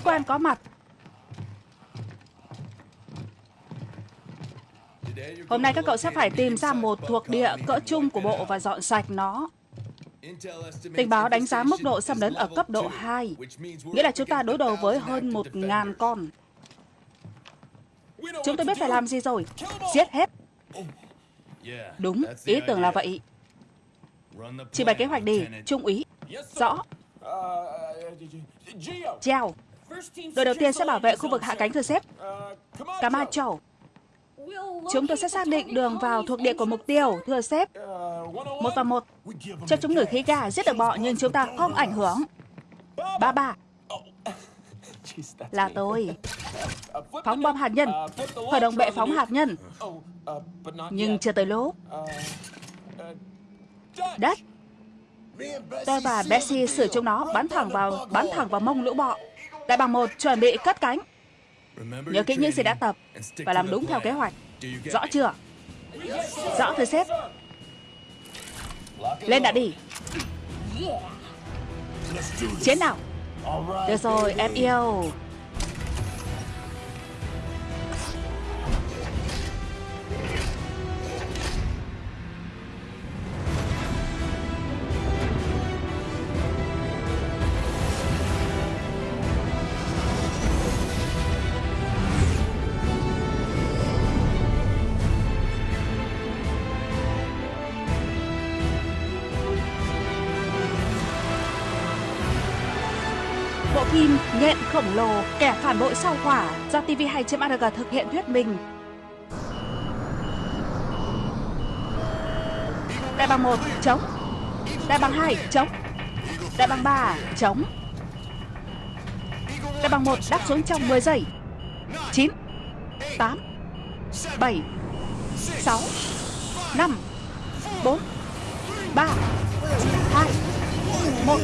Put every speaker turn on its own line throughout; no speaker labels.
sĩ quan có mặt. Hôm nay các cậu sẽ phải tìm ra một thuộc địa cỡ chung của bộ và dọn sạch nó. Tình báo đánh giá mức độ xâm lấn ở cấp độ 2, nghĩa là chúng ta đối đầu với hơn 1.000 con. Chúng tôi biết phải làm gì rồi. Giết hết. Đúng, ý tưởng là vậy. Chỉ bày kế hoạch đi, Trung úy. Rõ. Treo. Đội đầu tiên sẽ bảo vệ khu vực hạ cánh thưa sếp. Camacho. Chúng tôi sẽ xác định đường vào thuộc địa của mục tiêu, thưa sếp. Một và một. Cho chúng ngửi khí ga giết được bọ nhưng chúng ta không ảnh hưởng. Ba ba. Là tôi. Phóng bom hạt nhân. Khởi động bệ phóng hạt nhân. Nhưng chưa tới lúc. Đất. Tôi và Bessie sửa chúng nó bắn thẳng vào bắn thẳng vào mông lũ bọ. Đại bằng một chuẩn bị cất cánh. Nhớ kỹ những gì đã tập và làm đúng theo kế hoạch. Rõ chưa? Rõ thưa sếp. Lên đã đi. Chiến nào. Được rồi, em yêu. Lồ, kẻ phản bội sau quả do TV2.org thực hiện thuyết minh. Đại bằng 1, chống. Đại bằng 2, chống. Đại bằng 3, chống. Đại bằng 1 đáp xuống trong 10 giây. 9, 8, 7, 6, 5, 4, 3, 2, 1.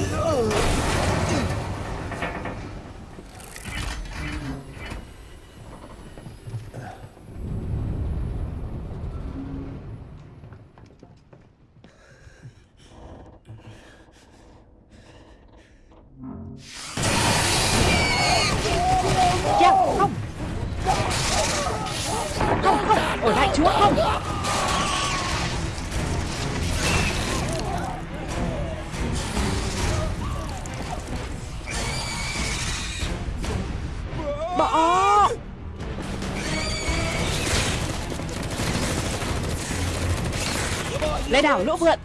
Đảo lỗ vượn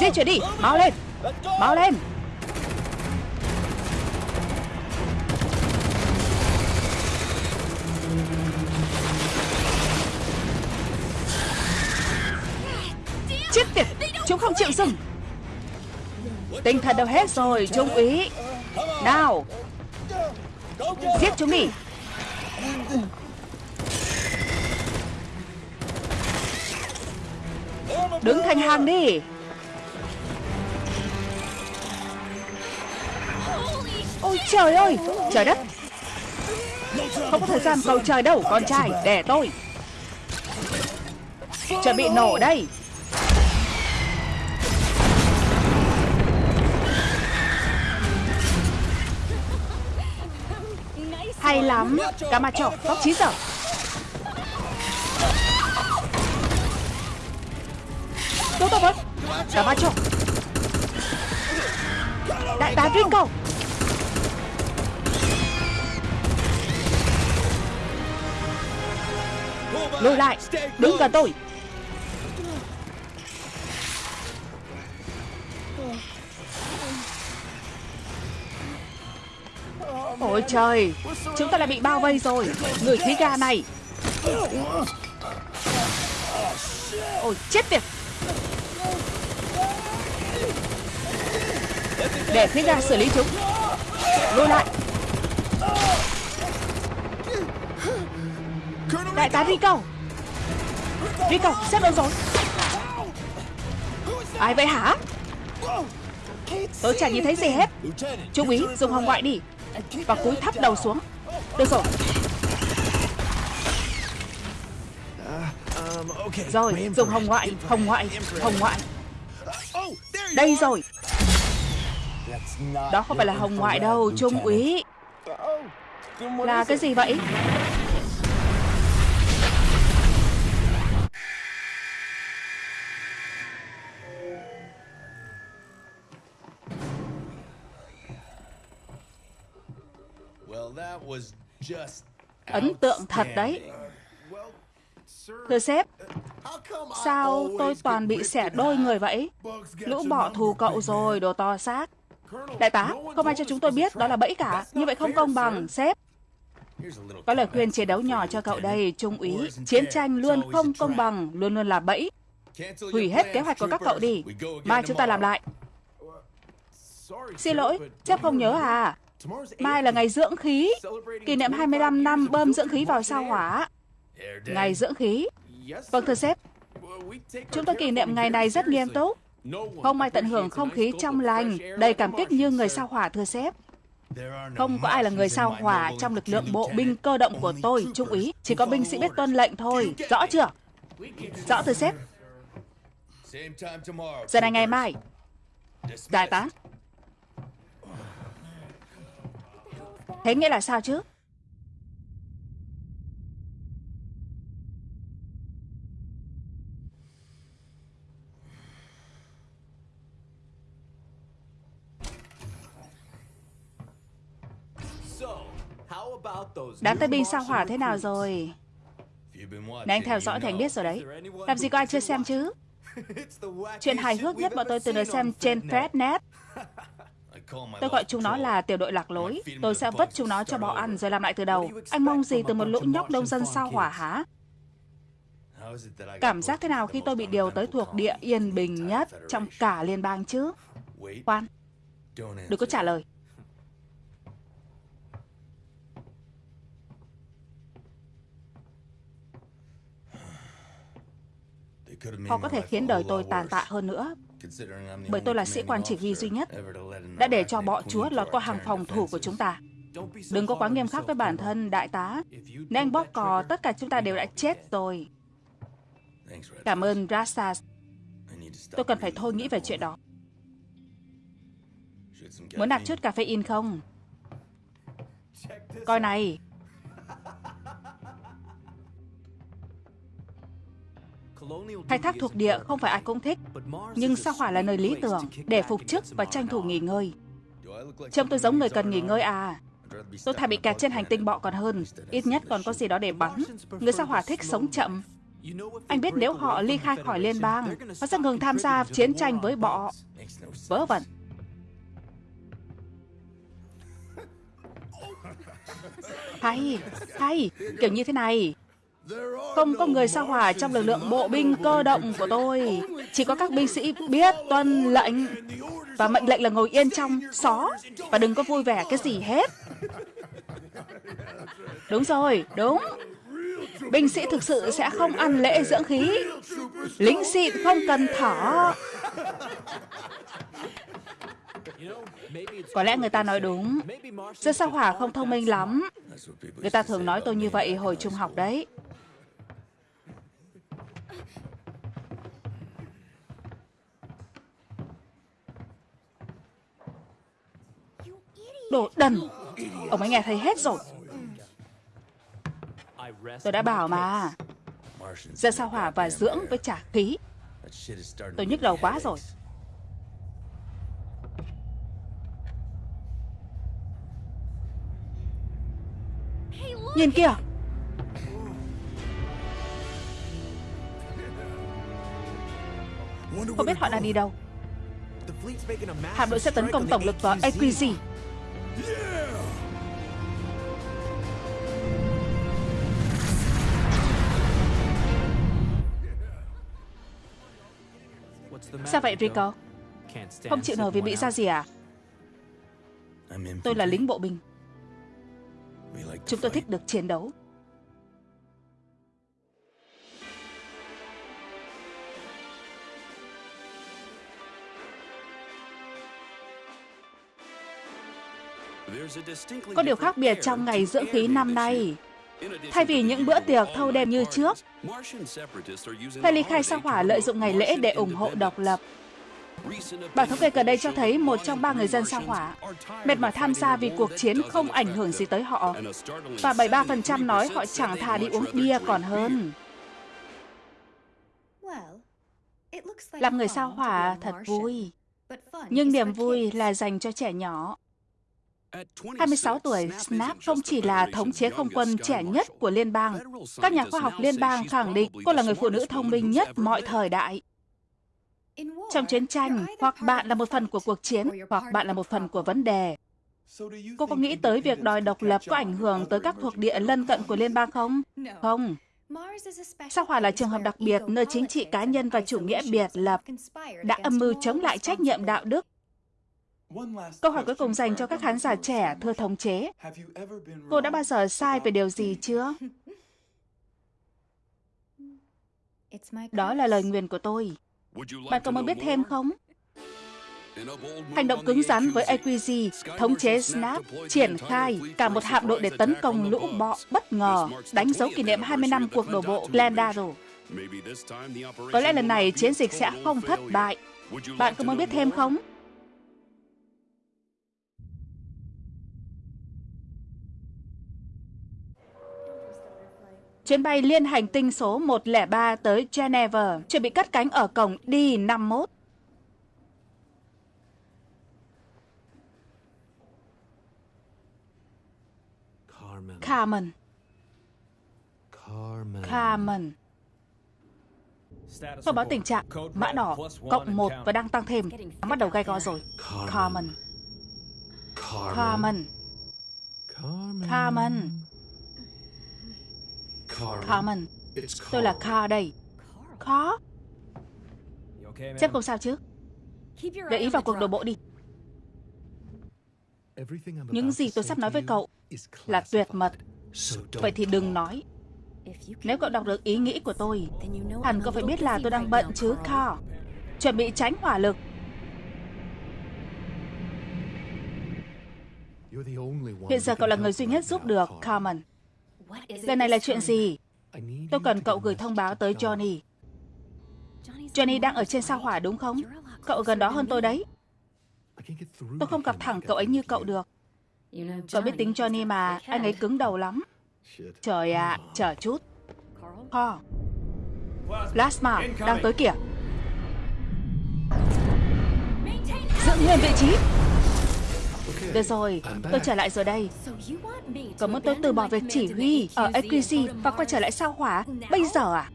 Di chuyển đi, mau lên Mau lên. Chết tiệt Chúng không chịu dừng. Tinh thần đâu hết rồi Trung úy. Nào Giết chúng đi. Hàng đi. Ôi, trời ơi, Trời đất. Không có thời gian cầu trời đâu, Con trai Để tôi. Chuẩn bị nổ đây. Hay lắm, Camacho, Tóc 9 giờ. Camacho. Đại tá Ringo Lùi lại, Đứng gần tôi. Ôi trời, Chúng ta lại bị bao vây rồi. Người khí ga này. Ôi, chết tiệt. Để khí ga xử lý chúng. Lùi lại. Đại tá Rico Rico xếp đâu rồi? Ai vậy hả? Tôi chẳng nhìn thấy gì hết. Trung úy dùng hồng ngoại đi. Và cúi thấp đầu xuống. Được rồi. Rồi dùng hồng ngoại Hồng ngoại. Hồng ngoại. Đây rồi Đó không phải là hồng ngoại đâu Trung úy Là cái gì vậy? Ấn tượng thật đấy. Thưa sếp, sao tôi toàn bị xẻ đôi người vậy? Lũ bỏ thù cậu rồi, đồ to xác. Đại tá, không ai cho chúng tôi biết đó là bẫy cả. Như vậy không công bằng, sếp. Có lời khuyên chiến đấu nhỏ cho cậu đây, Trung úy. Chiến tranh luôn không công bằng, luôn luôn là bẫy. Hủy hết kế hoạch của các cậu đi. Mai chúng ta làm lại. Xin lỗi, sếp không nhớ à? Mai là ngày dưỡng khí, kỷ niệm 25 năm bơm dưỡng khí vào sao hỏa. Ngày dưỡng khí. Vâng thưa sếp, chúng tôi kỷ niệm ngày này rất nghiêm túc. Không ai tận hưởng không khí trong lành, đầy cảm kích như người sao hỏa thưa sếp. Không có ai là người sao hỏa trong lực lượng bộ binh cơ động của tôi, Trung úy. Chỉ có binh sĩ biết tuân lệnh thôi. Rõ chưa? Rõ thưa sếp. Giờ này ngày mai. Đại tá. Thế nghĩa là sao chứ? Đám tay binh sao hỏa thế nào rồi? Nếu anh theo dõi thì anh biết rồi đấy. Làm gì có ai chưa xem chứ? Chuyện hài hước nhất bọn tôi từng được xem trên Frednet. Tôi gọi chúng nó là tiểu đội lạc lối. Tôi sẽ vứt chúng nó cho bò ăn rồi làm lại từ đầu. Anh mong gì từ một lũ nhóc nông dân sao hỏa hả? Cảm giác thế nào khi tôi bị điều tới thuộc địa yên bình nhất trong cả liên bang chứ? Khoan, đừng có trả lời. Họ có thể khiến đời tôi tàn tạ hơn nữa, bởi tôi là sĩ quan chỉ huy duy nhất đã để cho bọ chúa lọt qua hàng phòng thủ của chúng ta. Đừng có quá nghiêm khắc với bản thân, đại tá. Nếu anh bóp cò, tất cả chúng ta đều đã chết rồi. Cảm ơn, Rastas. Tôi cần phải thôi nghĩ về chuyện đó. Muốn nạp chút caffeine không? Coi này, Khai thác thuộc địa không phải ai cũng thích, nhưng sao hỏa là nơi lý tưởng để phục chức và tranh thủ nghỉ ngơi. Trông tôi giống người cần nghỉ ngơi à? Tôi thà bị kẹt trên hành tinh bọ còn hơn, ít nhất còn có gì đó để bắn. Người sao hỏa thích sống chậm. Anh biết nếu họ ly khai khỏi liên bang, họ sẽ ngừng tham gia chiến tranh với bọ. Vớ vẩn. Hay, hay, kiểu như thế này. Không có người sao hỏa trong lực lượng bộ binh cơ động của tôi. Chỉ có các binh sĩ biết tuân lệnh. Và mệnh lệnh là ngồi yên trong xó. Và đừng có vui vẻ cái gì hết. Đúng rồi, đúng. Binh sĩ thực sự sẽ không ăn lễ dưỡng khí. Lính xịn không cần thở. Có lẽ người ta nói đúng. Dân sao hỏa không thông minh lắm. Người ta thường nói tôi như vậy hồi trung học đấy. Đồ đần. Ông ấy nghe thấy hết rồi. Tôi đã bảo mà. Ra sao hỏa và dưỡng với trả khí Tôi nhức đầu quá rồi. Nhìn kìa. Không biết họ đang đi đâu. Hạm đội sẽ tấn công tổng lực vào AQZ Sao vậy Rico? Không chịu nổi vì bị ra gì à? Tôi là lính bộ binh. Chúng tôi thích được chiến đấu. Có điều khác biệt trong ngày dưỡng khí năm nay. Thay vì những bữa tiệc thâu đêm như trước, phe ly khai sao hỏa lợi dụng ngày lễ để ủng hộ độc lập. Bản thống kê gần đây cho thấy một trong ba người dân sao hỏa mệt mỏi tham gia vì cuộc chiến không ảnh hưởng gì tới họ. Và 73% nói họ chẳng thà đi uống bia còn hơn. Làm người sao hỏa thật vui. Nhưng niềm vui là dành cho trẻ nhỏ. 26 tuổi, Snap không chỉ là thống chế không quân trẻ nhất của liên bang. Các nhà khoa học liên bang khẳng định cô là người phụ nữ thông minh nhất mọi thời đại. Trong chiến tranh, hoặc bạn là một phần của cuộc chiến, hoặc bạn là một phần của vấn đề. Cô có nghĩ tới việc đòi độc lập có ảnh hưởng tới các thuộc địa lân cận của liên bang không? Không. Sao Hỏa là trường hợp đặc biệt nơi chính trị cá nhân và chủ nghĩa biệt lập đã âm mưu chống lại trách nhiệm đạo đức. Câu hỏi cuối cùng dành cho các khán giả trẻ, thưa thống chế. Cô đã bao giờ sai về điều gì chưa? Đó là lời nguyền của tôi. Bạn có muốn biết thêm không? Hành động cứng rắn với AQG, thống chế Snap, triển khai cả một hạm đội để tấn công lũ bọ bất ngờ, đánh dấu kỷ niệm 20 năm cuộc đổ bộ Glendale. Có lẽ lần này chiến dịch sẽ không thất bại. Bạn có muốn biết thêm không? Chuyến bay liên hành tinh số 103 tới Geneva chuẩn bị cất cánh ở cổng D51. Carmen. Carmen. Thông báo tình trạng mã đỏ cộng 1 và đang tăng thêm. Bắt đầu gai go rồi. Carmen. Carmen. Carmen. Carmen. Tôi là Car đây. Car? Chắc không sao chứ? Để ý vào cuộc đổ bộ đi. Những gì tôi sắp nói với cậu là tuyệt mật. Vậy thì đừng nói. Nếu cậu đọc được ý nghĩ của tôi, hẳn cậu phải biết là tôi đang bận chứ, Carl. Chuẩn bị tránh hỏa lực. Hiện giờ cậu là người duy nhất giúp được, Carmen. Lần này là chuyện gì? Tôi cần cậu gửi thông báo tới Johnny. Johnny đang ở trên sao hỏa đúng không? Cậu gần đó hơn tôi đấy. Tôi không gặp thẳng cậu ấy như cậu được. Cậu biết tính Johnny mà, anh ấy cứng đầu lắm. Trời ạ, à, chờ chút. Paul. Plasma, đang tới kìa. Giữ nguyên vị trí. Được rồi, tôi trở lại rồi đây. Cậu muốn tôi từ bỏ việc chỉ huy ở AQC và quay trở lại sao hỏa bây giờ à?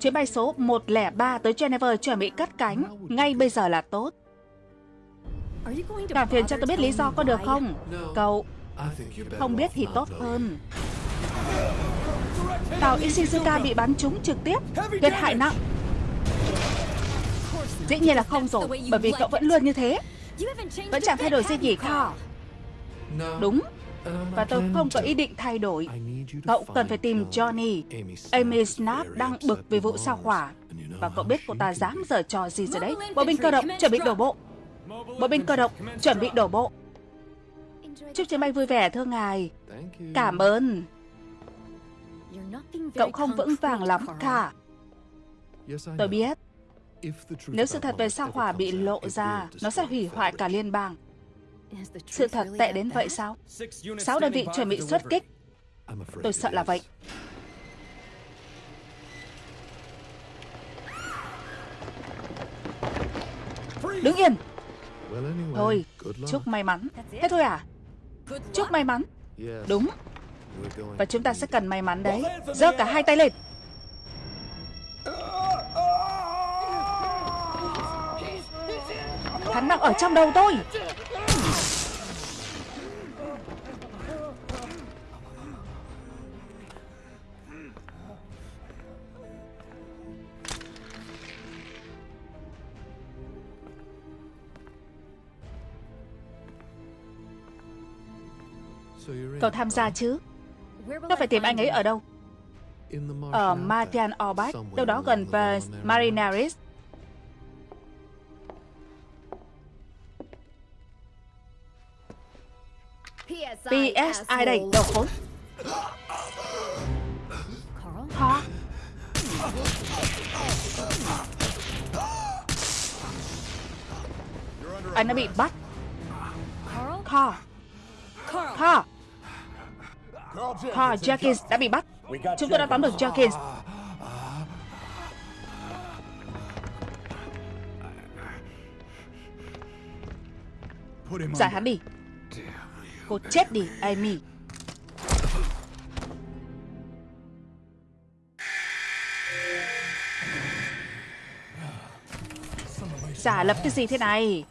Chuyến bay số 103 tới Geneva chuẩn bị cất cánh. Ngay bây giờ là tốt. Cảm phiền cho tôi biết lý do có được không? Cậu không biết thì tốt hơn. Tàu Ishizuka bị bắn trúng trực tiếp, gây hại nặng. Dĩ nhiên là không rồi, bởi vì cậu vẫn luôn như thế. Vẫn chẳng thay đổi gì nhỉ Thor Đúng. Và tôi không có ý định thay đổi. Cậu cần phải tìm Johnny. Amy Snap đang bực vì vụ sao hỏa. Và cậu biết cô ta dám giở trò gì rồi đấy. Bộ binh cơ động chuẩn bị đổ bộ. Bộ binh cơ động chuẩn bị đổ bộ. Chúc chuyến bay vui vẻ thưa ngài. Cảm ơn. Cậu không vững vàng lắm cả. Tôi biết nếu sự thật về sao hỏa bị lộ ra, nó sẽ hủy hoại cả liên bang. Sự thật tệ đến vậy sao? Sáu đơn vị chuẩn bị xuất kích. Tôi sợ là vậy. Đứng yên! Thôi, chúc may mắn. Thế thôi à? Chúc may mắn. Đúng. Và chúng ta sẽ cần may mắn đấy. Giơ cả hai tay lên. Hắn đang ở trong đầu tôi. Cậu tham gia chứ? Nó phải tìm anh ấy ở đâu? Ở Martian Orbach, Đâu đó gần Marinaris PS ai đây? Đầu khốn. Khó Anh đã bị bắt. Carl. Carl Carl Jenkins. Đã bị bắt. Chúng tôi đã tóm được Jenkins. Giải hắn đi Cô chết đi, Amy. Giả lập cái gì thế này?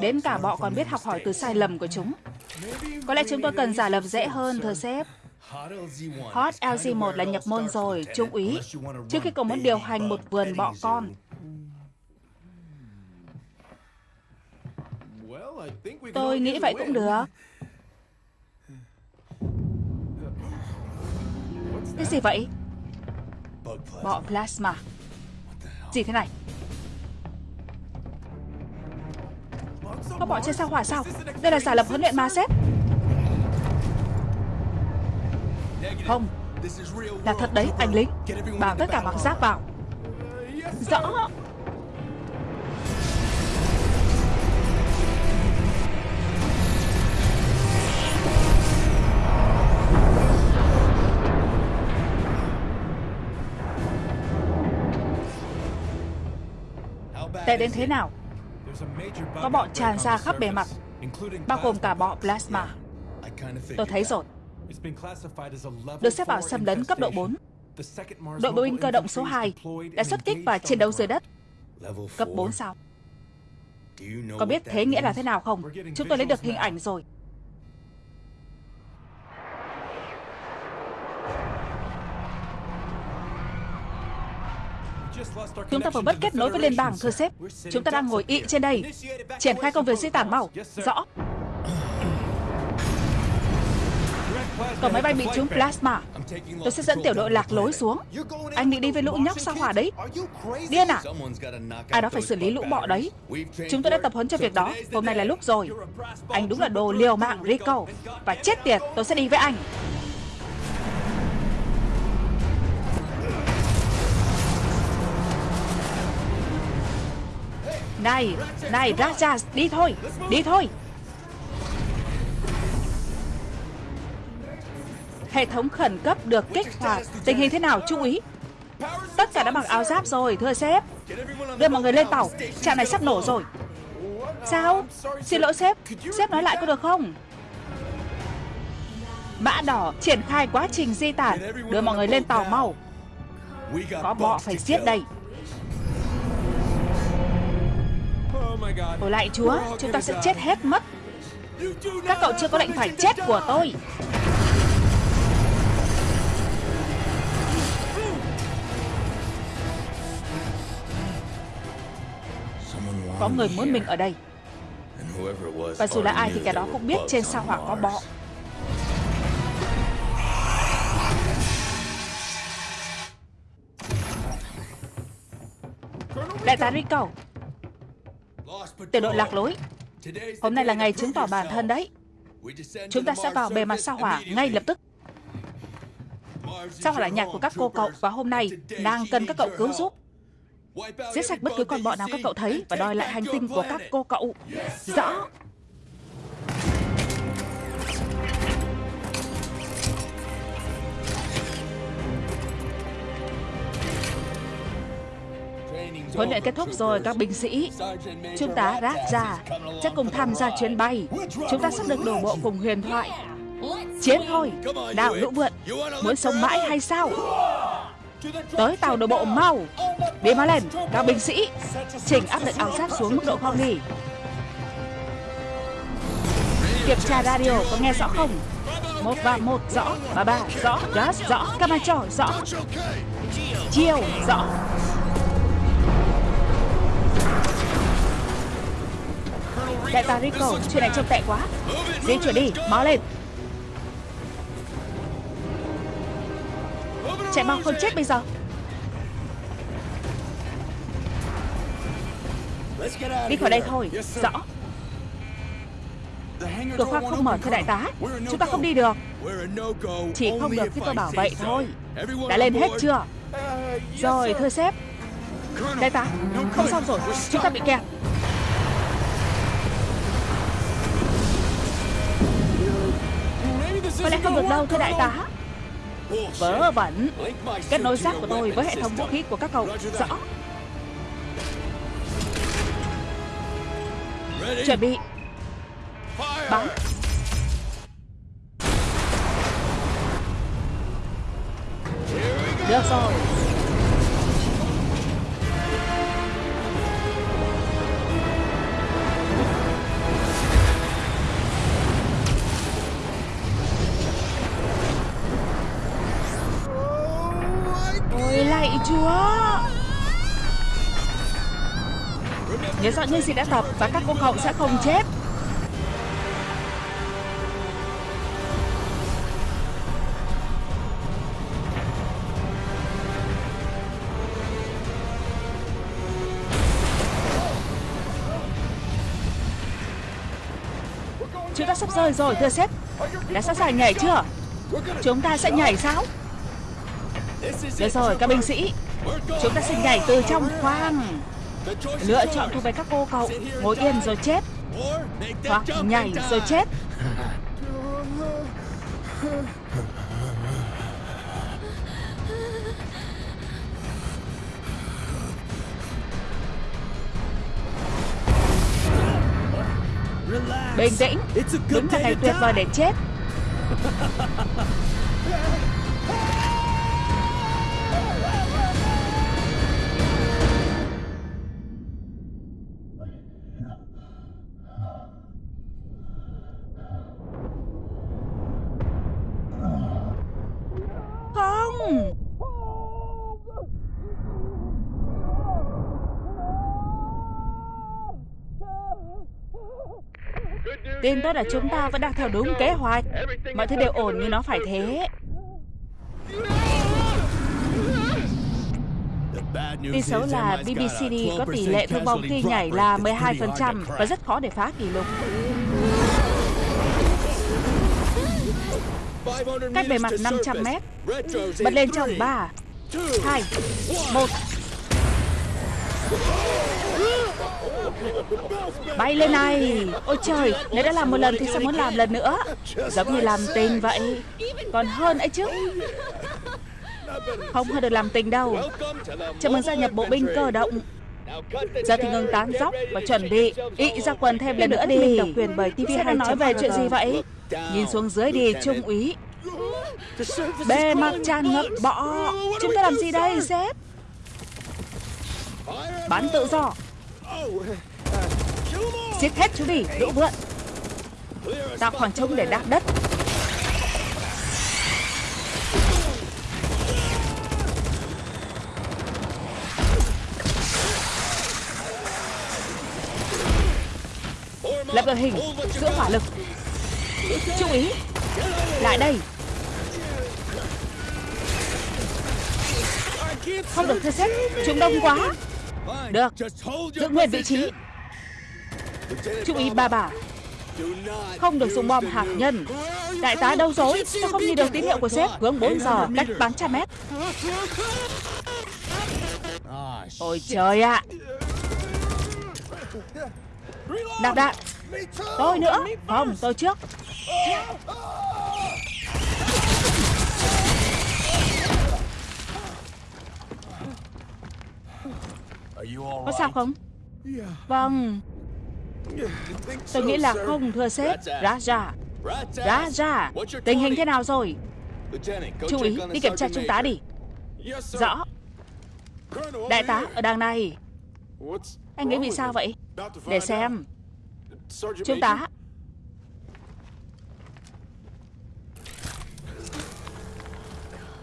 Đến cả bọ còn biết học hỏi từ sai lầm của chúng. Có lẽ chúng tôi cần giả lập dễ hơn thưa sếp. Hot LG1 là nhập môn rồi, trung úy. Trước khi cậu muốn điều hành một vườn bọ con Tôi nghĩ vậy cũng được. Cái gì vậy? Bọ plasma Gì thế này? Có bọ trên sao hỏa sao? Đây là giả lập huấn luyện ma sếp. Không. Là thật đấy, anh lính. Bảo tất cả mặc giáp vào. Rõ Tệ đến thế nào? Có bọ tràn ra khắp bề mặt, Bao gồm cả bọ plasma. Tôi thấy rồi. Được xếp vào xâm lấn cấp độ 4 Đội bộ binh cơ động số 2 đã xuất kích và chiến đấu dưới đất. Cấp 4 sao? Có biết thế nghĩa là thế nào không? Chúng tôi lấy được hình ảnh rồi. Chúng ta vừa mất kết nối với liên bang, thưa sếp. Chúng ta đang ngồi ị trên đây. Triển khai công việc di tản mau. Rõ. Có máy bay bị trúng plasma. Tôi sẽ dẫn tiểu đội lạc lối xuống. Anh định đi với lũ nhóc sao hỏa đấy? Điên à? Ai đó phải xử lý lũ bọ đấy. Chúng tôi đã tập huấn cho việc đó. Hôm nay là lúc rồi. Anh đúng là đồ liều mạng, Rico. Và chết tiệt, tôi sẽ đi với anh. Này, này Rajas, đi thôi, đi thôi. Hệ thống khẩn cấp được kích hoạt Tình hình thế nào trung úy Tất cả đã mặc áo giáp rồi thưa sếp. Đưa mọi người lên tàu Trạm này sắp nổ rồi. Sao? Xin lỗi sếp Sếp nói lại có được không? Mã đỏ triển khai quá trình di tản. Đưa mọi người lên tàu mau. Có bọ phải giết đây. Ôi lại chúa, chúng ta sẽ chết hết mất. Các cậu chưa có lệnh phải chết của tôi. Có người muốn mình ở đây. Và dù là ai thì kẻ đó cũng biết trên sao hỏa có bọ. Đại tá Rico Tiểu đội lạc lối. Hôm nay là ngày chứng tỏ bản thân đấy. Chúng ta sẽ vào bề mặt sao hỏa ngay lập tức. Sao hỏa là nhạc của các cô cậu Và hôm nay đang cần các cậu cứu giúp? Giết sạch bất cứ con bọ nào các cậu thấy Và đòi lại hành tinh của các cô cậu. Rõ. Huấn luyện kết thúc rồi, các binh sĩ. Chúng ta rác ra Sẽ cùng tham gia chuyến bay. Chúng ta sắp được đổ bộ cùng huyền thoại. Chiến thôi Đào lũ vượn, Muốn sống mãi hay sao? Tới tàu đổ bộ mau. Đi mau lên, Các binh sĩ. Chỉnh áp lực áo giáp xuống mức độ không nghỉ. Kiểm tra radio, có nghe rõ không? Một và một rõ, và ba rõ Gas rõ, Camacho rõ. Chiều rõ. Đại tá Rico, chuyện này trông tệ quá. Di chuyển đi, máu lên. Chạy mau không chết bây giờ. Đi khỏi đây thôi, rõ. Cửa khoang không mở thưa đại tá Chúng ta không đi được. Chỉ không được khi tôi bảo vậy thôi. Đã lên hết chưa? Rồi thưa sếp. Đại tá Không xong rồi. Chúng ta bị kẹt Có lẽ không được đâu, thưa đại tá. Vớ vẩn. Kết nối xác của tôi với hệ thống vũ khí của các cậu. Rõ. Chuẩn bị. Bắn. Được rồi. Chúa. Nhớ rõ những gì đã tập Và các cô cậu sẽ không chết. Chúng ta sắp rơi rồi, thưa sếp. Đã sẵn sàng nhảy chưa? Chúng ta sẽ nhảy sao? Được rồi, các binh sĩ. Chúng ta sẽ nhảy từ trong khoang. Lựa chọn thuộc về các cô cậu. Ngồi yên rồi chết. Hoặc nhảy rồi chết. Bình tĩnh. Đúng là ngày tuyệt vời để chết. Tin tốt là chúng ta vẫn đang theo đúng kế hoạch Mọi thứ đều ổn như nó phải thế Tin xấu là BBCD có tỷ lệ thương vong khi nhảy là 12% và rất khó để phá kỷ lục. Cách bề mặt 500 mét. Bật lên trong 3, 2, 1. Bay lên này. Ôi trời Nếu đã làm một lần thì sao muốn làm lần nữa? Giống như làm tình vậy. Còn hơn ấy chứ. Không hơn được làm tình đâu. Chào mừng gia nhập bộ binh cơ động. Giờ thì ngừng tán dóc và chuẩn bị Ý ra quần thêm lần nữa đi. Độc quyền bởi TV hay nói về chuyện gì vậy? Nhìn xuống dưới đi trung úy. Bề mặt tràn ngập bọ. Chúng ta làm gì đây sếp? Bắn tự do Giết hết chú đi, lũ vượn. Tạo khoảng trống để đạp đất. Lập đội hình, giữa hỏa lực. Chú ý Lại đây. Không được thưa xếp, Chúng đông quá. Được Giữ nguyên vị trí. Chú ý ba bà. Không được dùng bom hạt nhân. Đại tá đâu rồi Sao không nhìn được tín hiệu của sếp? Hướng 4 giờ Cách bán trăm mét. Ôi trời ạ. Đạp đạn. Tôi nữa. Không tôi trước. Có sao không? Vâng Tôi nghĩ là không, thưa sếp. Raja. Raja, Tình hình thế nào rồi? Chú ý, đi kiểm tra trung tá đi. Rõ. Đại tá ở đằng này. Anh nghĩ vì sao vậy? Để xem. Trung tá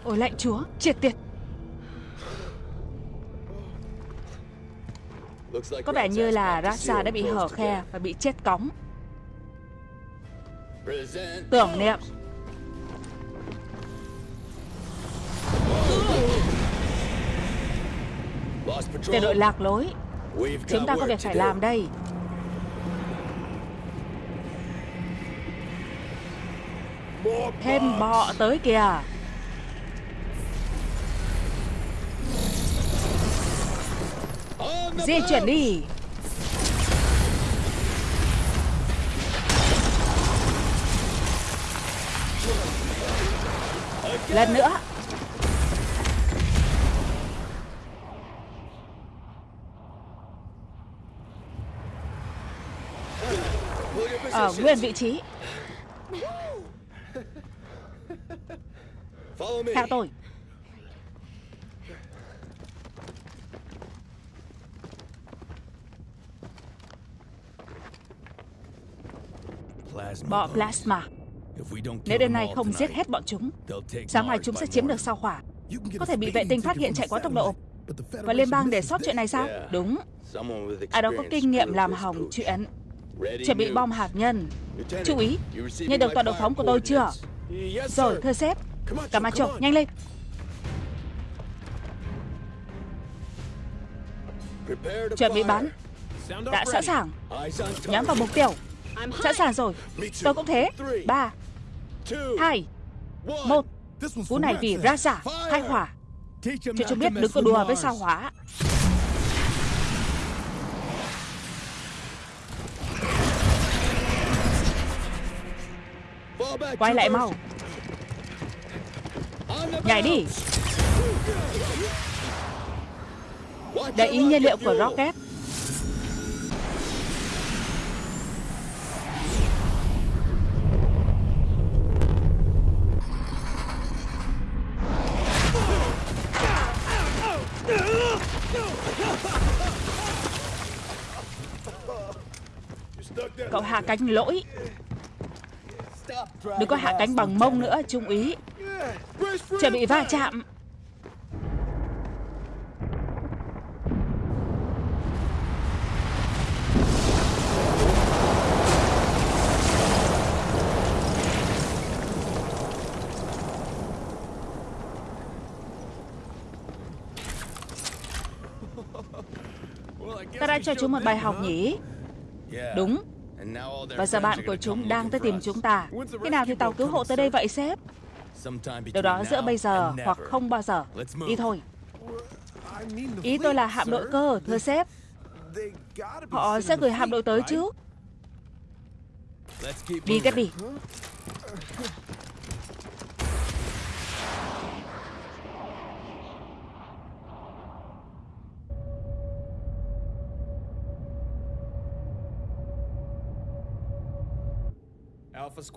Ôi lạnh chúa, Triệt tiệt. Có vẻ như là Rasa đã bị hở khe và bị chết cóng. Tưởng niệm. Tiểu đội lạc lối, Chúng ta có việc phải làm đây. Thêm bọ tới kìa. Di chuyển đi. Lần nữa. Ở nguyên vị trí. Theo tôi. Bọ plasma. Nếu đêm nay không giết hết bọn chúng Sáng mai chúng sẽ chiếm được sao hỏa. Có thể bị vệ tinh phát hiện chạy quá tốc độ. Và liên bang để sót chuyện này sao? Đúng. Ai đó có kinh nghiệm làm hỏng chuyện. Chuẩn bị bom hạt nhân. Chú ý Nhận được tọa độ phóng của tôi chưa? Rồi thưa sếp. Camacho nhanh lên. Chuẩn bị bắn. Đã sẵn sàng. Nhắm vào mục tiêu Sẵn sàng rồi. Tôi cũng thế. Ba Hai Một. Cú này vì Raza Khai hỏa Cho chúng biết đừng có đùa với sao hỏa Quay lại mau. Nhảy đi. Để ý nhiên liệu của rocket Cậu hạ cánh lỗi. Đừng có hạ cánh bằng mông nữa Trung úy. Chuẩn bị va chạm. Ta đã cho chúng một bài học nhỉ? Đúng và giờ bạn của chúng đang tới tìm chúng ta. Khi nào thì tàu cứu hộ tới đây vậy sếp? Điều đó giữa bây giờ hoặc không bao giờ. Đi thôi. Ý tôi là hạm đội cơ, thưa sếp. Họ sẽ gửi hạm đội tới chứ Đi kết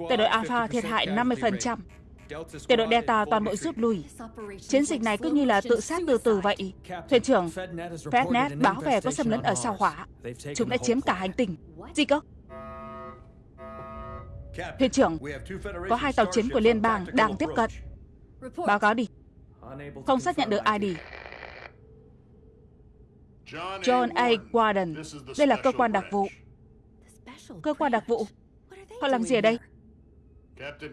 Tiểu đội Alpha thiệt hại 50%. Tiểu đội Delta toàn bộ rút lui. Chiến dịch này cứ như là tự sát từ từ vậy. Thuyền trưởng Fednet báo về có xâm lấn ở sao hỏa. Chúng đã chiếm cả hành tinh. Gì cơ? Thuyền trưởng, có hai tàu chiến của liên bang đang tiếp cận. Báo cáo đi. Không xác nhận được ID. John A. Warden. Đây là cơ quan đặc vụ. Cơ quan đặc vụ Họ làm gì ở đây?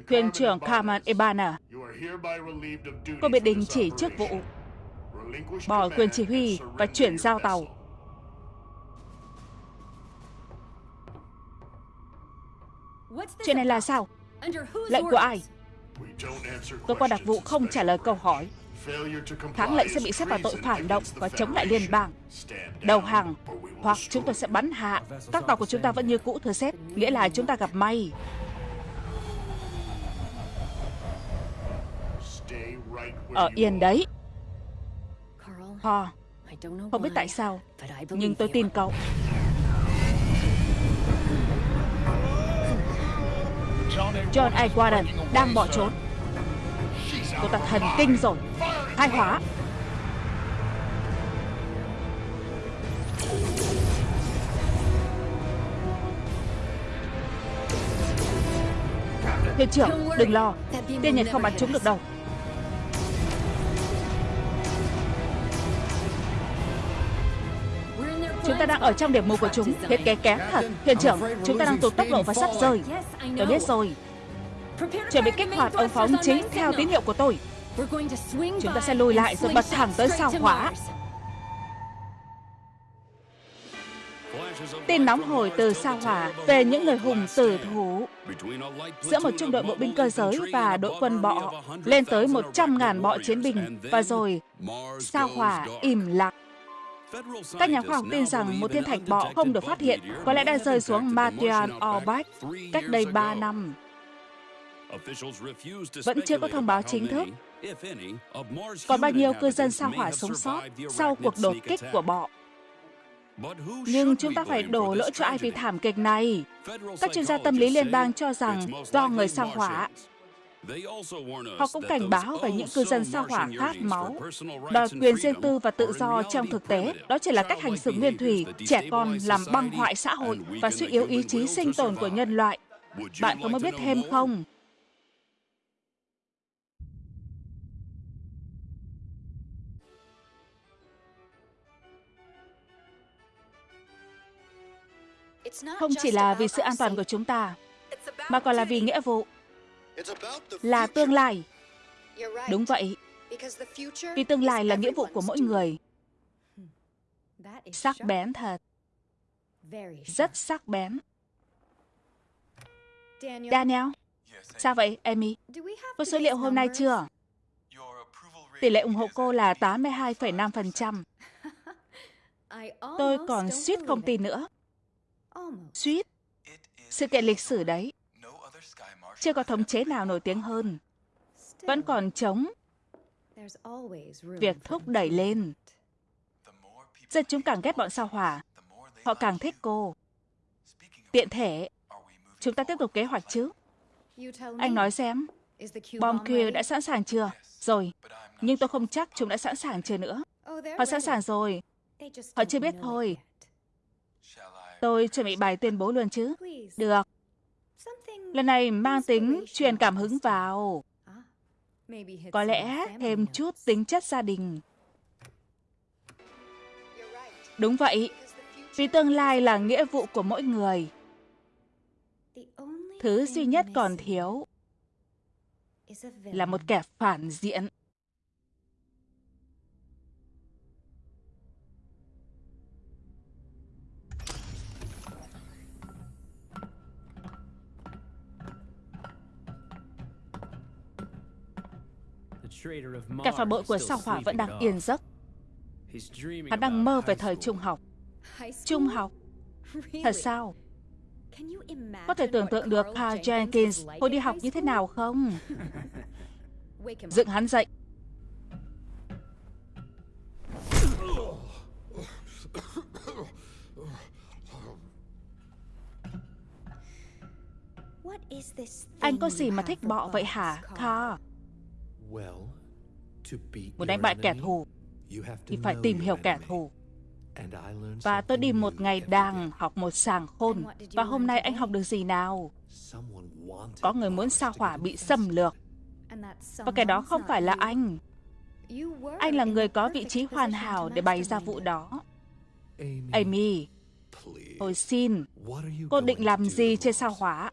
Thuyền trưởng Carmen Ebana Cô bị đình chỉ chức vụ Bỏ quyền chỉ huy và chuyển giao tàu. Chuyện này là sao? Lệnh của ai? Cơ quan đặc vụ không trả lời câu hỏi. Kháng lệnh sẽ bị xếp vào tội phản động và chống lại liên bang Đầu hàng Hoặc chúng tôi sẽ bắn hạ. Các tàu của chúng ta vẫn như cũ thưa sếp Nghĩa là chúng ta gặp may Ở yên đấy. Paul Không biết tại sao Nhưng tôi tin cậu. John A. Warden đang bỏ trốn. Cô ta thần kinh rồi. Khai hóa. Thuyền trưởng, đừng lo. Tiên nhật không bắn chúng được đâu Chúng ta đang ở trong điểm mù của chúng. Thiết kế kém thật. Thuyền trưởng, chúng ta đang tụt tốc độ và sắp rơi. Tôi biết rồi. Chuẩn bị kích hoạt ống phóng chính theo tín hiệu của tôi. Chúng ta sẽ lùi lại rồi bật thẳng tới sao hỏa. Tin nóng hồi từ sao hỏa về những người hùng tử thủ. Giữa một trung đội bộ binh cơ giới và đội quân bọ lên tới 100.000 bọ chiến binh. Và rồi sao hỏa im lặng. Các nhà khoa học tin rằng một thiên thạch bọ không được phát hiện, có lẽ đã rơi xuống Martian Orbit cách đây 3 năm. Vẫn chưa có thông báo chính thức. Còn bao nhiêu cư dân sao hỏa sống sót sau cuộc đột kích của bọ? Nhưng chúng ta phải đổ lỗi cho ai vì thảm kịch này? Các chuyên gia tâm lý liên bang cho rằng do người sao hỏa. Họ cũng cảnh báo về những cư dân sao hỏa khát máu, đòi quyền riêng tư và tự do trong thực tế. Đó chỉ là cách hành xử nguyên thủy, trẻ con làm băng hoại xã hội và suy yếu ý chí sinh tồn của nhân loại. Bạn có muốn biết thêm không? Không chỉ là vì sự an toàn của chúng ta, mà còn là vì nghĩa vụ, là tương lai. Đúng vậy, vì tương lai là nghĩa vụ của mỗi người. Sắc bén thật. Rất sắc bén. Daniel, sao vậy, Amy? Có số liệu hôm nay chưa? Tỷ lệ ủng hộ cô là 82,5%. Tôi còn suýt không tin nữa. Suýt. Sự kiện lịch sử đấy. Chưa có thống chế nào nổi tiếng hơn. Vẫn còn chống việc thúc đẩy lên. Dân chúng càng ghét bọn sao hỏa. Họ càng thích cô. Tiện thể, chúng ta tiếp tục kế hoạch chứ? Anh nói xem, bom kia đã sẵn sàng chưa? Rồi, nhưng tôi không chắc chúng đã sẵn sàng chưa nữa. Họ sẵn sàng rồi. Họ chưa biết thôi. Tôi chuẩn bị bài tuyên bố luôn chứ? Được. Lần này mang tính truyền cảm hứng vào. Có lẽ thêm chút tính chất gia đình. Đúng vậy, vì tương lai là nghĩa vụ của mỗi người. Thứ duy nhất còn thiếu là một kẻ phản diện. Cả phà bội của sao hỏa vẫn đang yên giấc. Hắn đang mơ về thời trung học. Trung học? Thật sao? Có thể tưởng tượng được Carl Jenkins hồi đi học như thế nào không? Dựng hắn dậy. Anh có gì mà thích bọ vậy hả, Carl? Muốn đánh bại kẻ thù thì phải tìm hiểu kẻ thù. Và tôi đi một ngày đàng học một sàng khôn. Và hôm nay anh học được gì nào? Có người muốn sao hỏa bị xâm lược. Và kẻ đó không phải là anh. Anh là người có vị trí hoàn hảo để bày ra vụ đó. Amy, tôi xin, cô định làm gì trên sao hỏa?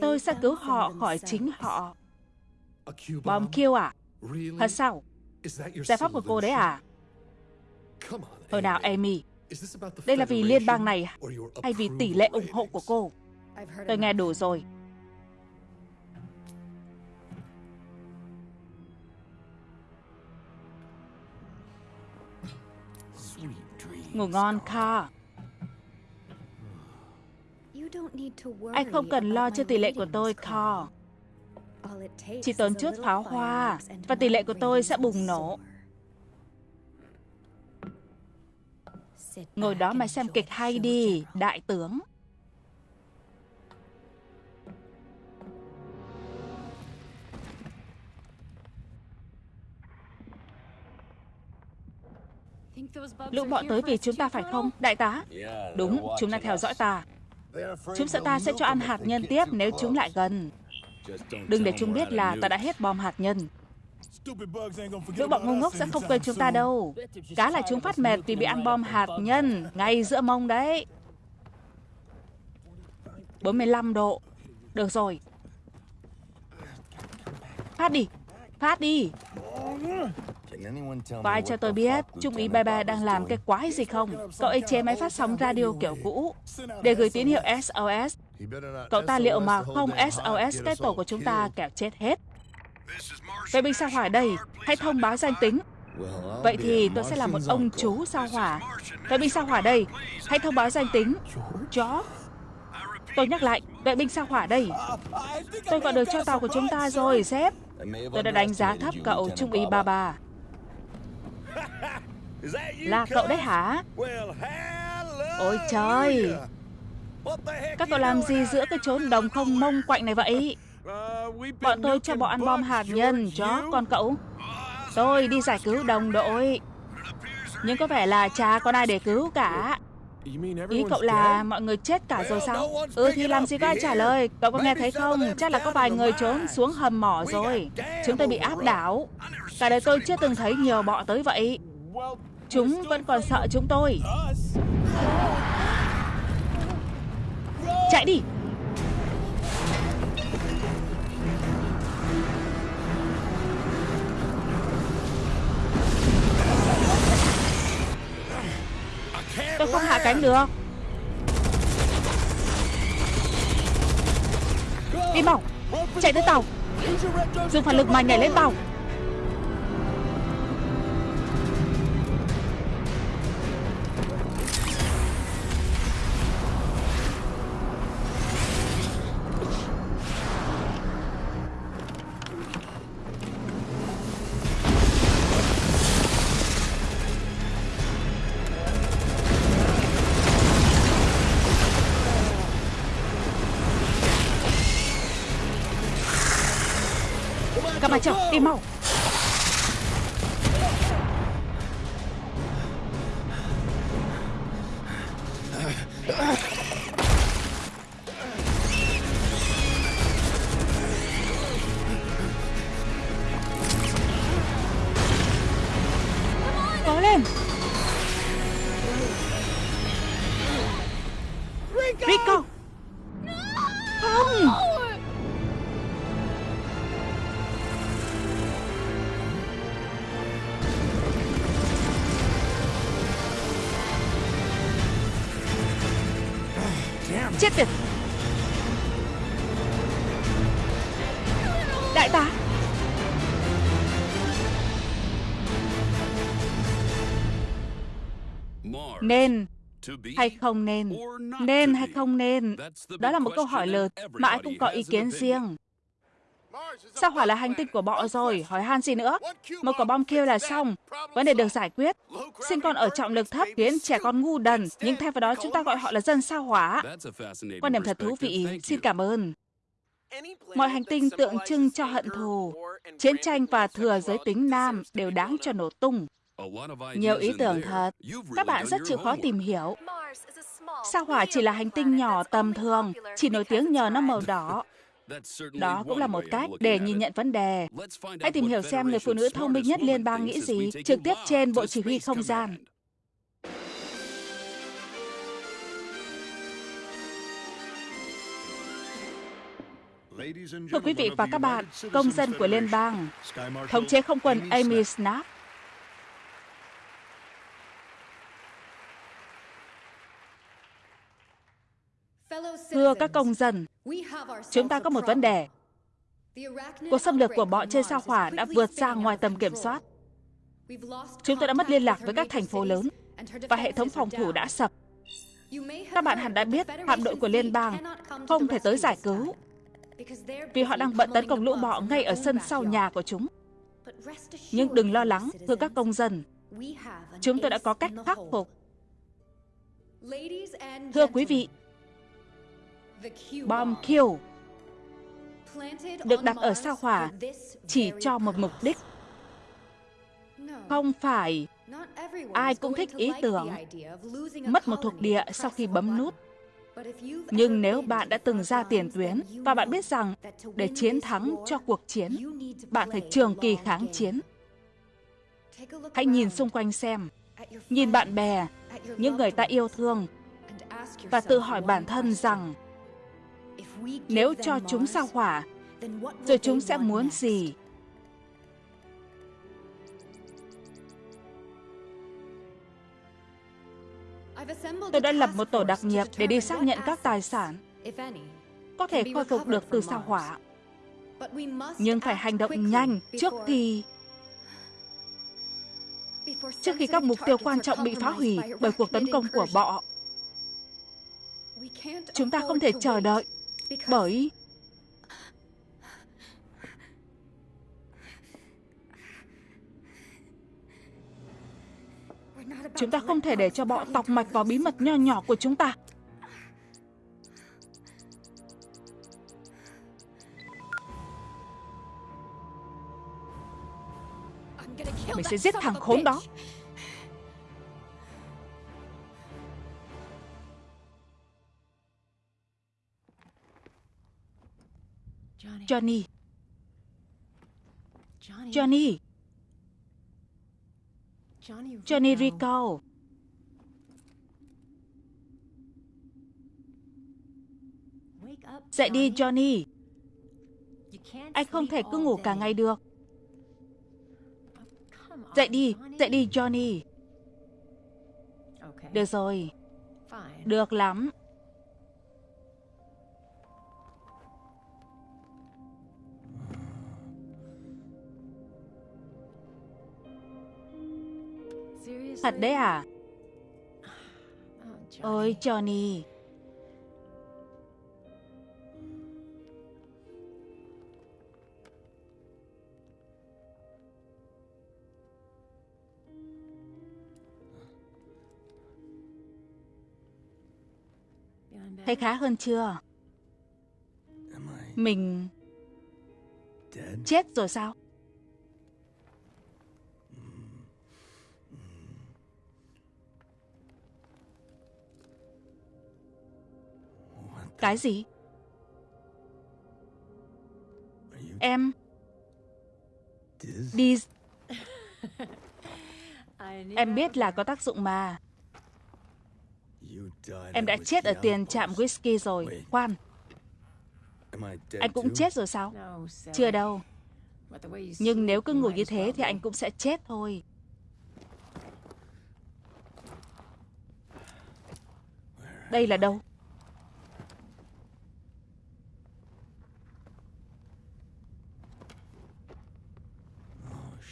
Tôi sẽ cứu họ khỏi chính họ. Bom kill à? Thật sao? Giải pháp của cô đấy à? Thôi nào, Amy. Đây là vì liên bang này hay vì tỷ lệ ủng hộ của cô? Tôi nghe đủ rồi. Ngủ ngon, Carl. Anh không cần lo cho tỷ lệ của tôi, Carl. Chỉ tốn chút pháo hoa và tỷ lệ của tôi sẽ bùng nổ. Ngồi đó mà xem kịch hay đi, đại tướng. Lũ bọ tới vì chúng ta phải không, đại tá? Đúng, chúng đang theo dõi ta. Chúng sợ ta sẽ cho ăn hạt nhân tiếp nếu chúng lại gần. Đừng để chúng biết là ta đã hết bom hạt nhân. Lũ bọn ngu ngốc sẽ không quên chúng ta đâu. Cá là chúng phát mệt vì bị ăn bom hạt nhân, ngay giữa mông đấy. 45 độ. Được rồi. Phát đi. Phát đi. Có ai cho tôi biết Trung úy Bebe đang làm cái quái gì không? Cậu ấy chế máy phát sóng radio kiểu cũ để gửi tín hiệu SOS. Cậu ta liệu mà không SOS cái tổ của chúng ta kẻo chết hết. Vệ binh sao hỏa đây, hãy thông báo danh tính. Vậy thì tôi sẽ là một ông chú sao hỏa. Vệ binh sao hỏa đây. Hãy thông báo danh tính. Chó. Tôi nhắc lại, vệ binh sao hỏa đây. Tôi gọi được cho tàu của chúng ta rồi, sếp. Tôi đã đánh giá thấp cậu Trung úy Ba Ba. Là cậu đấy hả? Ôi trời! Các cậu làm gì giữa cái chốn đồng không mông quạnh này vậy? Bọn tôi cho bọn ăn bom hạt nhân, chó, còn cậu? Tôi đi giải cứu đồng đội. Nhưng có vẻ là chả còn ai để cứu cả. Ý cậu là mọi người chết cả rồi sao? Ừ thì làm gì có ai trả lời? Cậu có nghe thấy không? Chắc là có vài người trốn xuống hầm mỏ rồi. Chúng tôi bị áp đảo. Cả đời tôi chưa từng thấy nhiều bọ tới vậy. Chúng vẫn còn sợ chúng tôi. Chạy đi Tôi không hạ cánh được. Đi mỏng Chạy tới tàu. Dùng phản lực mà nhảy lên tàu. Nên hay không nên Nên hay không nên? Đó là một câu hỏi lớn mà ai cũng có ý kiến riêng. Sao hỏa là hành tinh của bọ rồi, hỏi han gì nữa? Một quả bom kêu là xong, vấn đề được giải quyết. Sinh con ở trọng lực thấp khiến trẻ con ngu đần, nhưng thay vào đó chúng ta gọi họ là dân sao hỏa. Quan điểm thật thú vị, xin cảm ơn. Mọi hành tinh tượng trưng cho hận thù, chiến tranh và thừa giới tính nam đều đáng cho nổ tung. Nhiều ý tưởng thật, các bạn rất chịu khó tìm hiểu. Sao hỏa chỉ là hành tinh nhỏ tầm thường, chỉ nổi tiếng nhờ nó màu đỏ. Đó cũng là một cách để nhìn nhận vấn đề. Hãy tìm hiểu xem người phụ nữ thông minh nhất liên bang nghĩ gì trực tiếp trên Bộ Chỉ huy Không gian. Thưa quý vị và các bạn, công dân của liên bang, thống chế không quân Amy Snap Thưa các công dân, chúng ta có một vấn đề. Cuộc xâm lược của bọ trên sao hỏa đã vượt ra ngoài tầm kiểm soát. Chúng tôi đã mất liên lạc với các thành phố lớn và hệ thống phòng thủ đã sập. Các bạn hẳn đã biết hạm đội của liên bang không thể tới giải cứu vì họ đang bận tấn công lũ bọ ngay ở sân sau nhà của chúng. Nhưng đừng lo lắng, thưa các công dân. Chúng tôi đã có cách khắc phục. Thưa quý vị, bom Kill được đặt ở sao hỏa chỉ cho một mục đích. Không phải ai cũng thích ý tưởng mất một thuộc địa sau khi bấm nút. Nhưng nếu bạn đã từng ra tiền tuyến và bạn biết rằng để chiến thắng cho cuộc chiến, bạn phải trường kỳ kháng chiến. Hãy nhìn xung quanh xem, nhìn bạn bè, những người ta yêu thương và tự hỏi bản thân rằng nếu cho chúng sao hỏa, rồi chúng sẽ muốn gì? Tôi đã lập một tổ đặc nhiệm để đi xác nhận các tài sản có thể khôi phục được từ sao hỏa. Nhưng phải hành động nhanh trước khi... trước khi các mục tiêu quan trọng bị phá hủy bởi cuộc tấn công của bọ. Chúng ta không thể chờ đợi bởi Chúng ta không thể để cho bọ tọc mạch vào bí mật nho nhỏ của chúng ta. Mình sẽ giết thằng khốn đó. Johnny. Johnny. Johnny Rico. Dậy đi Johnny. Anh không thể cứ ngủ cả ngày được. Dậy đi, dậy đi Johnny. Được rồi. Được lắm. Thật đấy à? Ôi Johnny. Thấy khá hơn chưa? Mình... Chết rồi sao? Cái gì? Em... Đi... Em biết là có tác dụng mà. Em đã chết ở tiền trạm whisky rồi. Khoan. Anh cũng chết rồi sao? Chưa đâu. Nhưng nếu cứ ngủ như thế thì anh cũng sẽ chết thôi. Đây là đâu?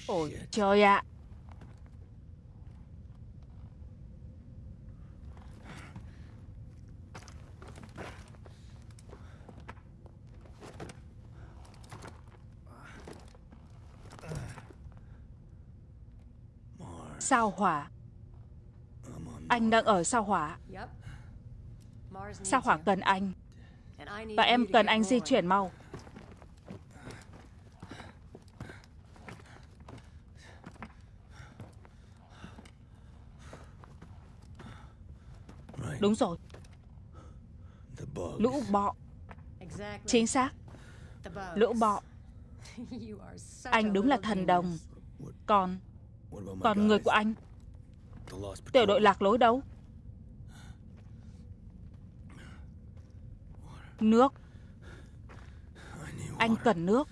Ôi trời ạ! À. Sao hỏa? Anh đang ở sao hỏa? Sao hỏa cần anh? Và em cần anh di chuyển mau Đúng rồi. Lũ bọ. Chính xác. Lũ bọ. Anh đúng là thần đồng. Còn Còn người của anh? Tiểu đội lạc lối đâu? Nước. Anh cần nước.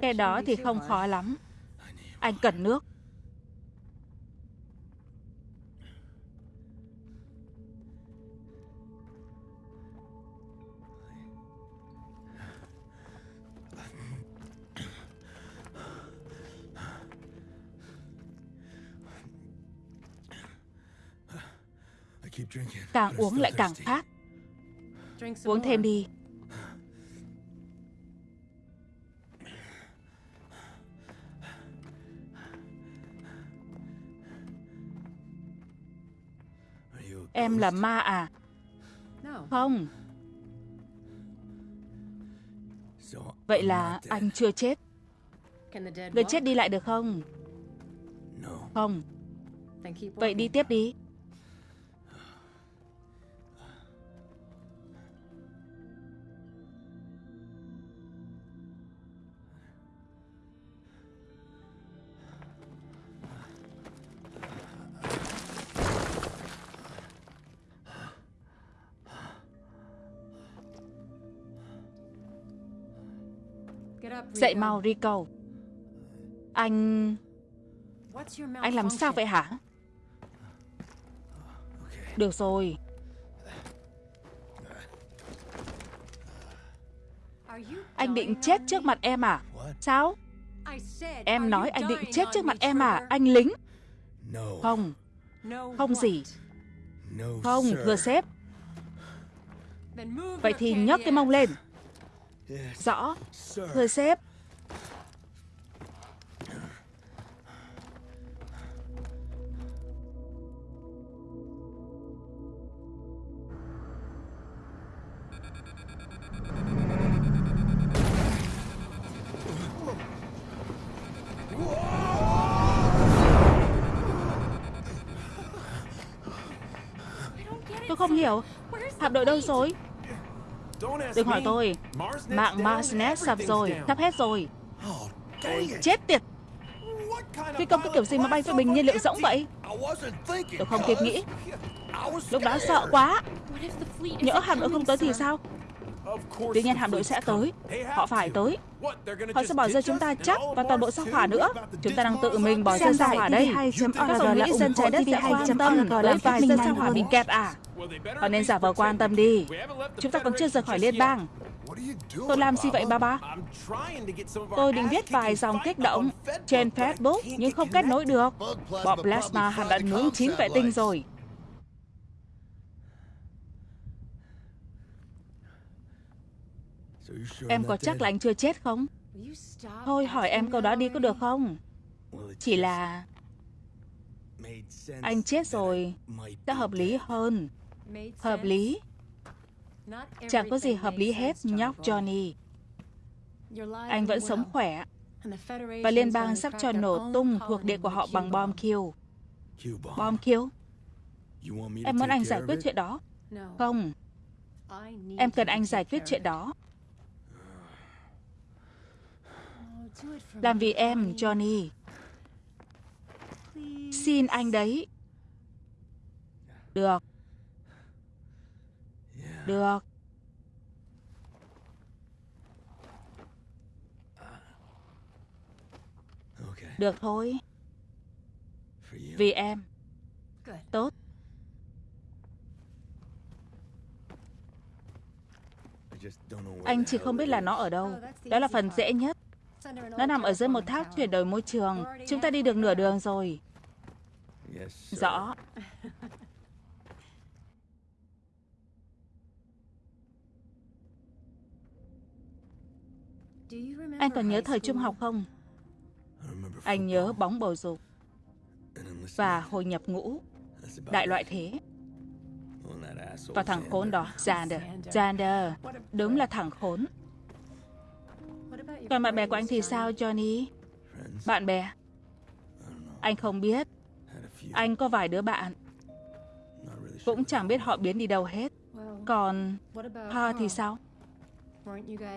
Cái đó thì không khó lắm. Anh cần nước Càng uống lại càng khát. Uống thêm đi. Em là ma à? Không. Vậy là anh chưa chết. Người chết đi lại được không? Không. Vậy đi tiếp đi mau Rico Anh... Anh làm sao vậy hả? Được rồi Anh định chết trước mặt em à? Sao? Em nói anh định chết trước mặt em à, anh lính? Không. Không gì. Không, thưa sếp. Vậy thì nhấc cái mông lên. Rõ. Thưa sếp. Tôi không hiểu. Hạm đội đâu rồi? Đừng hỏi tôi. Mạng Marsnet sập rồi. Sắp hết rồi Chết tiệt. Phi công cái kiểu gì mà bay với bình nhiên liệu rỗng vậy? Tôi không kịp nghĩ. Lúc đó sợ quá. Nhỡ hạm đội không tới thì sao? Tuy nhiên hạm đội sẽ tới. Họ phải tới. Họ sẽ bỏ rơi chúng ta chắc Và toàn bộ sao hỏa nữa. Chúng ta đang tự mình bỏ rơi sao hỏa đây. Các tổng nghĩ dân trái đất sẽ quan tâm. Tới vài dân sao hỏa bị kẹt à. Họ nên giả vờ quan tâm đi. Chúng ta còn chưa rời khỏi liên bang Tôi làm gì vậy ba ba Tôi định viết vài dòng kích động Trên Facebook Nhưng không kết nối được. Bọn Plasma hẳn đã nướng chín vệ tinh rồi. Em có chắc là anh chưa chết không? Thôi hỏi em câu đó đi có được không? Chỉ là... Anh chết rồi Sẽ hợp lý hơn. Hợp lý Chẳng có gì hợp lý hết nhóc Johnny. Anh vẫn sống khỏe Và liên bang sắp cho nổ tung thuộc địa của họ bằng bom Q Bom Q Em muốn anh giải quyết chuyện đó. Không. Em cần anh giải quyết chuyện đó. Làm vì em, Johnny. Xin anh đấy. Được. Được. Được thôi. Vì em. Tốt. Anh chỉ không biết là nó ở đâu. Đó là phần dễ nhất. Nó nằm ở dưới một tháp chuyển đổi môi trường. Chúng ta đi được nửa đường rồi. Rõ. Anh còn nhớ thời trung học không? Anh nhớ bóng bầu dục và hồi nhập ngũ. Đại loại thế. Và thằng khốn đó, Xander. Xander, đúng là thằng khốn. Còn bạn bè của anh thì sao, Johnny? Bạn bè? Anh không biết. Anh có vài đứa bạn. Cũng chẳng biết họ biến đi đâu hết. Còn Pa thì sao?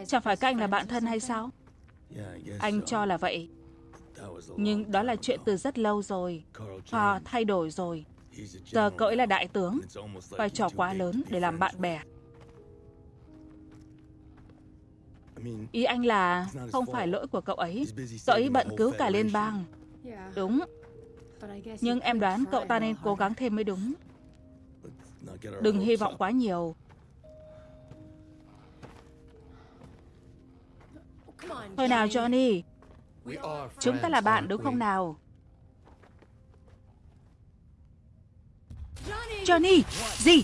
Chẳng phải các anh là bạn thân hay sao? Anh cho là vậy. Nhưng đó là chuyện từ rất lâu rồi. Ha thay đổi rồi. Giờ cậu ấy là đại tướng. Vai trò quá lớn để làm bạn bè. Ý anh là không phải lỗi của cậu ấy. Cậu ấy bận cứu cả liên bang. Đúng. Nhưng em đoán cậu ta nên cố gắng thêm mới đúng. Đừng hy vọng quá nhiều. Thôi nào Johnny. Chúng ta là bạn đúng không nào? Johnny! Gì?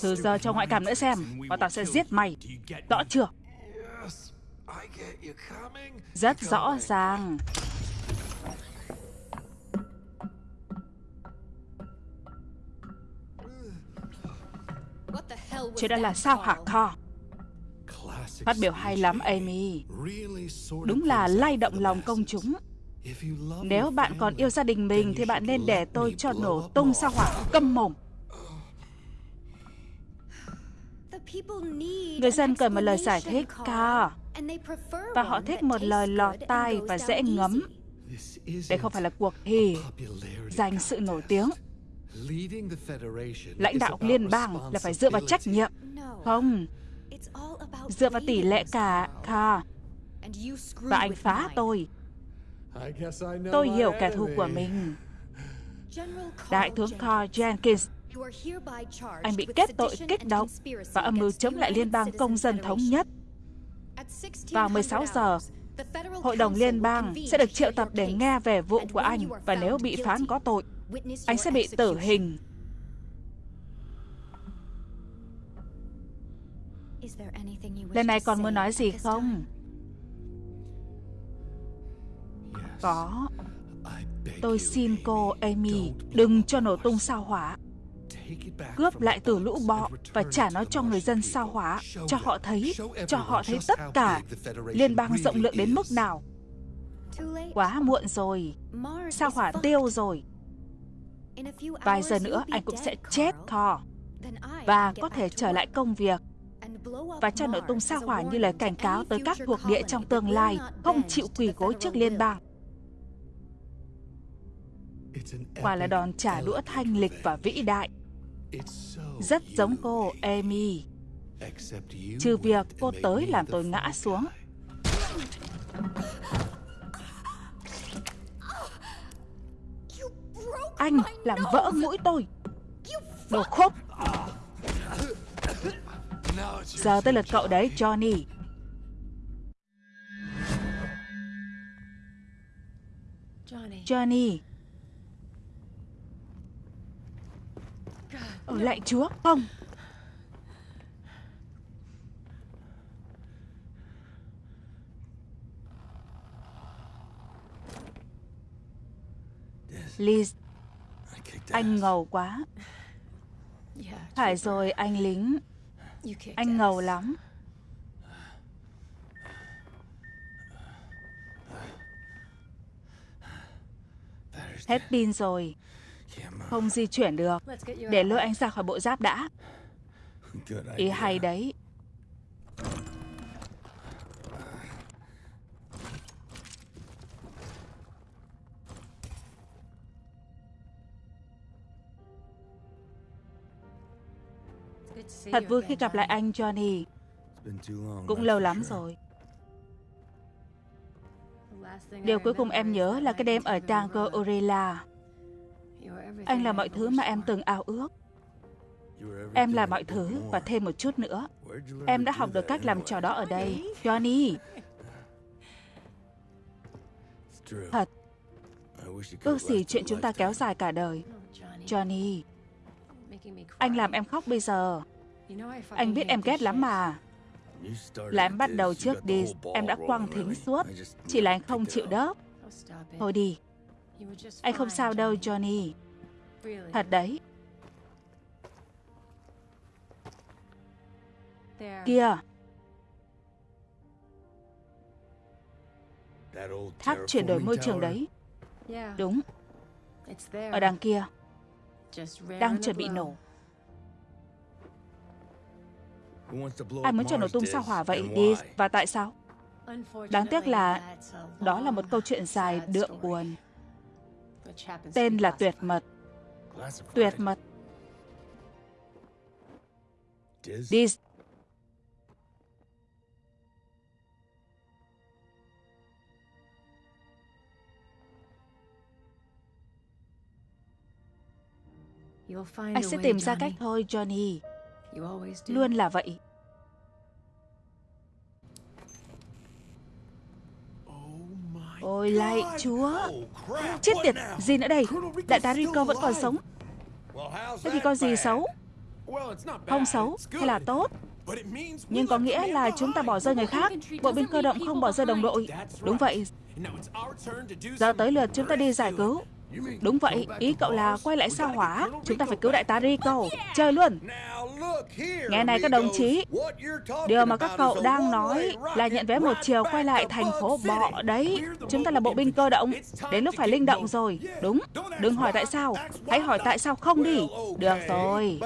Thử giờ cho ngoại cảm nữa xem Và tao sẽ giết mày. Rõ chưa? Rất rõ ràng. Chuyện đó là sao hả Thor Phát biểu hay lắm Amy. Đúng là lay động lòng công chúng. Nếu bạn còn yêu gia đình mình Thì bạn nên để tôi cho nổ tung sao hỏa câm mồm Người dân cần một lời giải thích cao. Và họ thích một lời lọt tai và dễ ngấm. Đây không phải là cuộc thi Giành sự nổi tiếng. Lãnh đạo liên bang là phải dựa vào trách nhiệm. Không. Dựa vào tỷ lệ cả Carl Và anh phá tôi. Tôi hiểu kẻ thù của mình. Đại tướng Carl Jenkins anh bị kết tội kích động và âm mưu chống lại Liên bang Công dân Thống nhất. Vào 16 giờ, Hội đồng Liên bang sẽ được triệu tập để nghe về vụ của anh và nếu bị phán có tội, anh sẽ bị tử hình. Lần này còn muốn nói gì không? Có. Tôi xin cô Amy đừng cho nổ tung sao hỏa cướp lại từ lũ bọ và trả nó cho người dân sao hỏa, cho họ thấy, cho họ thấy tất cả liên bang rộng lượng đến mức nào. Quá muộn rồi, sao hỏa tiêu rồi. Vài giờ nữa anh cũng sẽ chết Thor. Và có thể trở lại công việc. và cho nổ tung sao hỏa như lời cảnh cáo tới các thuộc địa trong tương lai không chịu quỳ gối trước liên bang. Quả là đòn trả đũa thanh lịch và vĩ đại. Rất giống cô, Amy. Trừ việc cô tới làm tôi ngã xuống. Anh làm vỡ mũi tôi. Đồ khúc. Giờ tới lượt cậu đấy, Johnny. Johnny. Ở lại chúa, không Liz Anh ngầu quá. Phải rồi anh lính. Anh ngầu lắm. Hết pin rồi không di chuyển được. Để lôi anh ra khỏi bộ giáp đã. Ý hay đấy. Thật vui khi gặp lại anh Johnny. Cũng lâu lắm rồi. Điều cuối cùng em nhớ là cái đêm ở Tango Orella. Anh là mọi thứ mà em từng ao ước. Em là mọi thứ và thêm một chút nữa. Em đã học được cách làm trò đó ở đây. Johnny! Thật. Ước gì chuyện chúng ta kéo dài cả đời. Johnny! Anh làm em khóc bây giờ. Anh biết em ghét lắm mà. Là em bắt đầu trước đi, em đã quăng thính suốt. Chỉ là anh không chịu đớp. Thôi đi. Anh không sao đâu, Johnny. Thật đấy. Kìa. Tháp chuyển đổi môi trường đấy. Đúng. Ở đằng kia. Đang chuẩn bị nổ. Ai muốn cho nổ tung sao hỏa vậy đi và tại sao? Đáng tiếc là đó là một câu chuyện dài đượm buồn tên là Tuyệt Mật. Tuyệt Mật. Dis Anh sẽ tìm ra cách thôi, Johnny. Luôn là vậy. Ôi lạy chúa. Chết tiệt Gì nữa đây? Đại tá Rico vẫn còn sống. Thế thì có gì xấu? Không xấu hay là tốt? Nhưng có nghĩa là chúng ta bỏ rơi người khác Bộ binh cơ động không bỏ rơi đồng đội. Đúng vậy. Giờ tới lượt chúng ta đi giải cứu Đúng vậy, ý cậu là quay lại sao hỏa? Chúng ta phải cứu đại tá Rico. Chơi luôn. Nghe này các đồng chí Điều mà các cậu đang nói Là nhận vé một chiều quay lại thành phố bọ đấy. Chúng ta là bộ binh cơ động Đến lúc phải linh động rồi. Đúng, đừng hỏi tại sao. Hãy hỏi tại sao không đi. Được rồi.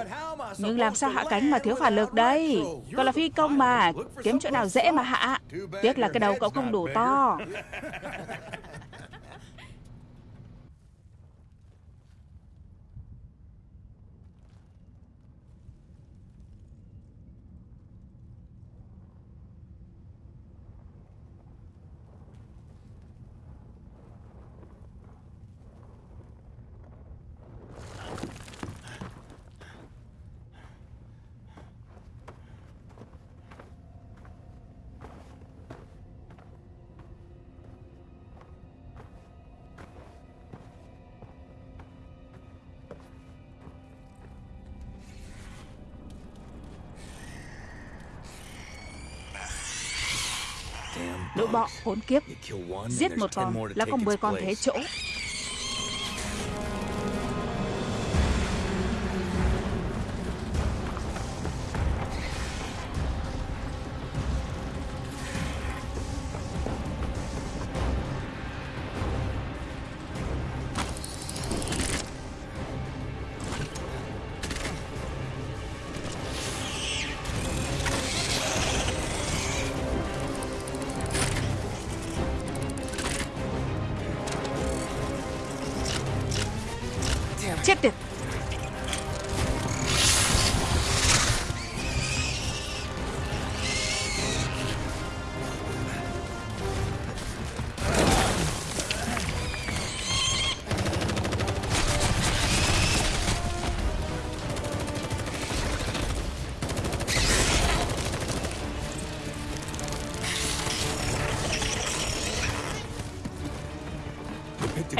Nhưng làm sao hạ cánh mà thiếu phản lực đây? Cậu là phi công mà. Kiếm chỗ nào dễ mà hạ. Tiếc là cái đầu cậu không đủ to. Bọ hỗn kiếp. Giết một con là có 10 con thế chỗ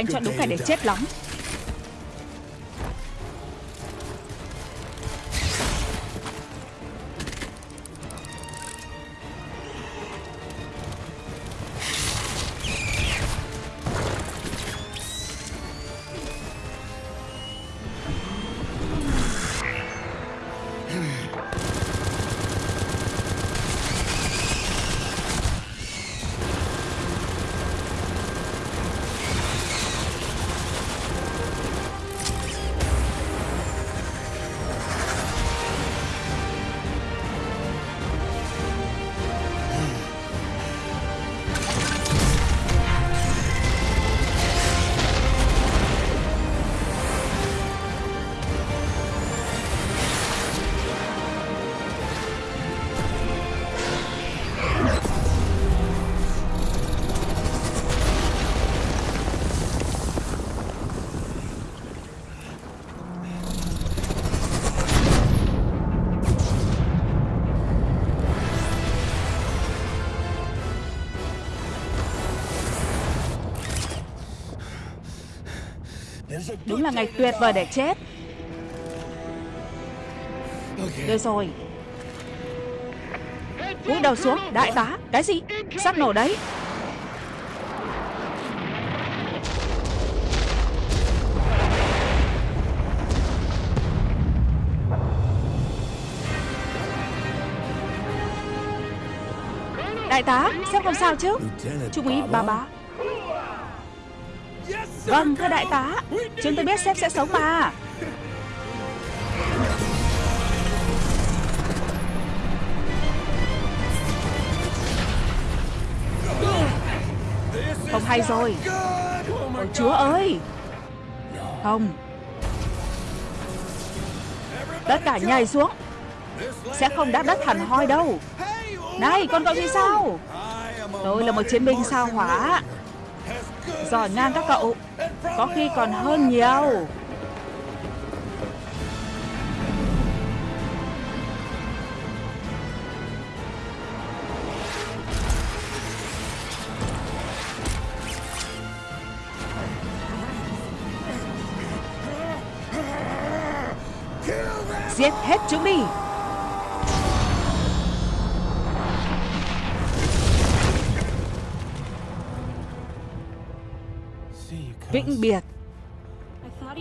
Anh chọn đúng ngày để chết lắm Đúng là ngày tuyệt vời để chết. Được rồi. Cúi đầu xuống Đại tá Cái gì? Sắp nổ đấy. Đại tá Sếp không sao chứ? Trung úy bà bá. Vâng, thưa đại tá Chúng tôi biết sếp sẽ sống mà. Không hay rồi. Ôi chúa ơi. Không. Tất cả nhảy xuống. Sẽ không đáp đất hẳn hoi đâu. Này, con cậu thì sao? Tôi là một chiến binh sao hỏa. Giỏi ngang các cậu. Có khi còn hơn nhiều. Giết hết chúng đi. Vĩnh biệt.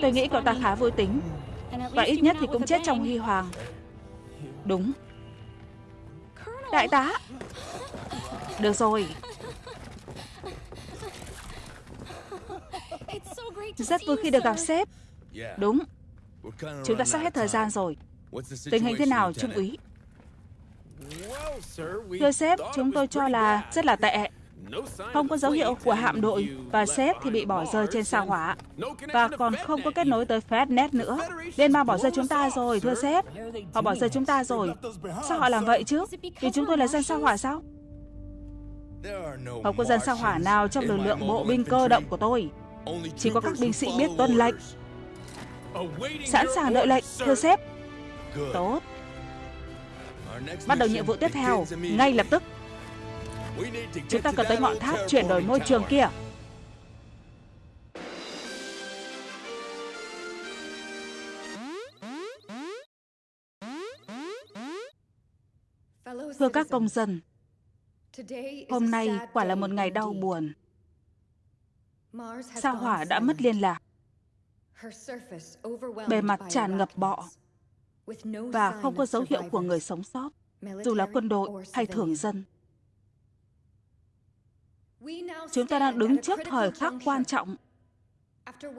Tôi nghĩ cậu ta khá vui tính Và ít nhất thì cũng chết trong huy hoàng. Đúng. Đại tá. Được rồi. Rất vui khi được gặp sếp. Đúng. Chúng ta sắp hết thời gian rồi. Tình hình thế nào, Trung úy? Thưa sếp, chúng tôi cho là rất là tệ không có dấu hiệu của hạm đội và sếp thì bị bỏ rơi trên sao hỏa và còn không có kết nối tới Fednet nữa. Liên bang bỏ rơi chúng ta rồi, thưa sếp. Họ bỏ rơi chúng ta rồi. Sao họ làm vậy chứ? Vì chúng tôi là dân sao hỏa sao? Không có dân sao hỏa nào trong lực lượng bộ binh cơ động của tôi. Chỉ có các binh sĩ biết tuân lệnh. Sẵn sàng đợi lệnh, thưa sếp. Tốt. Bắt đầu nhiệm vụ tiếp theo, ngay lập tức. Chúng ta cần tới ngọn tháp chuyển đổi môi trường kia. Thưa các công dân, hôm nay quả là một ngày đau buồn. Sao hỏa đã mất liên lạc. Bề mặt tràn ngập bọ và không có dấu hiệu của người sống sót, dù là quân đội hay thường dân. Chúng ta đang đứng trước thời khắc quan trọng.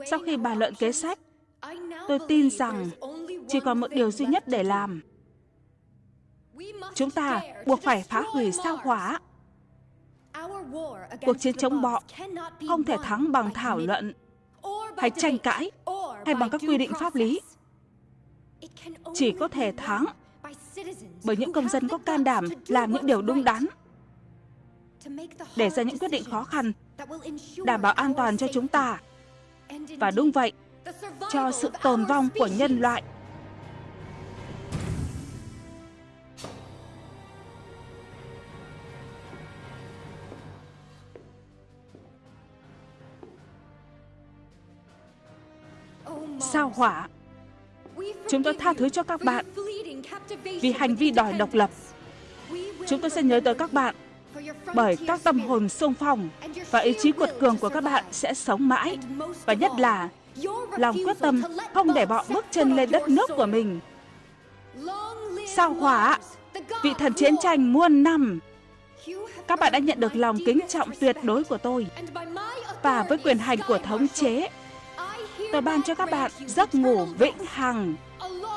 Sau khi bàn luận kế sách, tôi tin rằng chỉ còn một điều duy nhất để làm. Chúng ta buộc phải phá hủy sao hỏa. Cuộc chiến chống bọ không thể thắng bằng thảo luận hay tranh cãi hay bằng các quy định pháp lý. Chỉ có thể thắng bởi những công dân có can đảm làm những điều đúng đắn để ra những quyết định khó khăn, đảm bảo an toàn cho chúng ta. Và đúng vậy, cho sự tồn vong của nhân loại. Sao hỏa? Chúng tôi tha thứ cho các bạn vì hành vi đòi độc lập. Chúng tôi sẽ nhớ tới các bạn bởi các tâm hồn sung phong và ý chí cuột cường của các bạn sẽ sống mãi. Và nhất là lòng quyết tâm không để bọn bước chân lên đất nước của mình. Sao hỏa, vị thần chiến tranh muôn năm, các bạn đã nhận được lòng kính trọng tuyệt đối của tôi. Và với quyền hành của thống chế, tôi ban cho các bạn giấc ngủ vĩnh hằng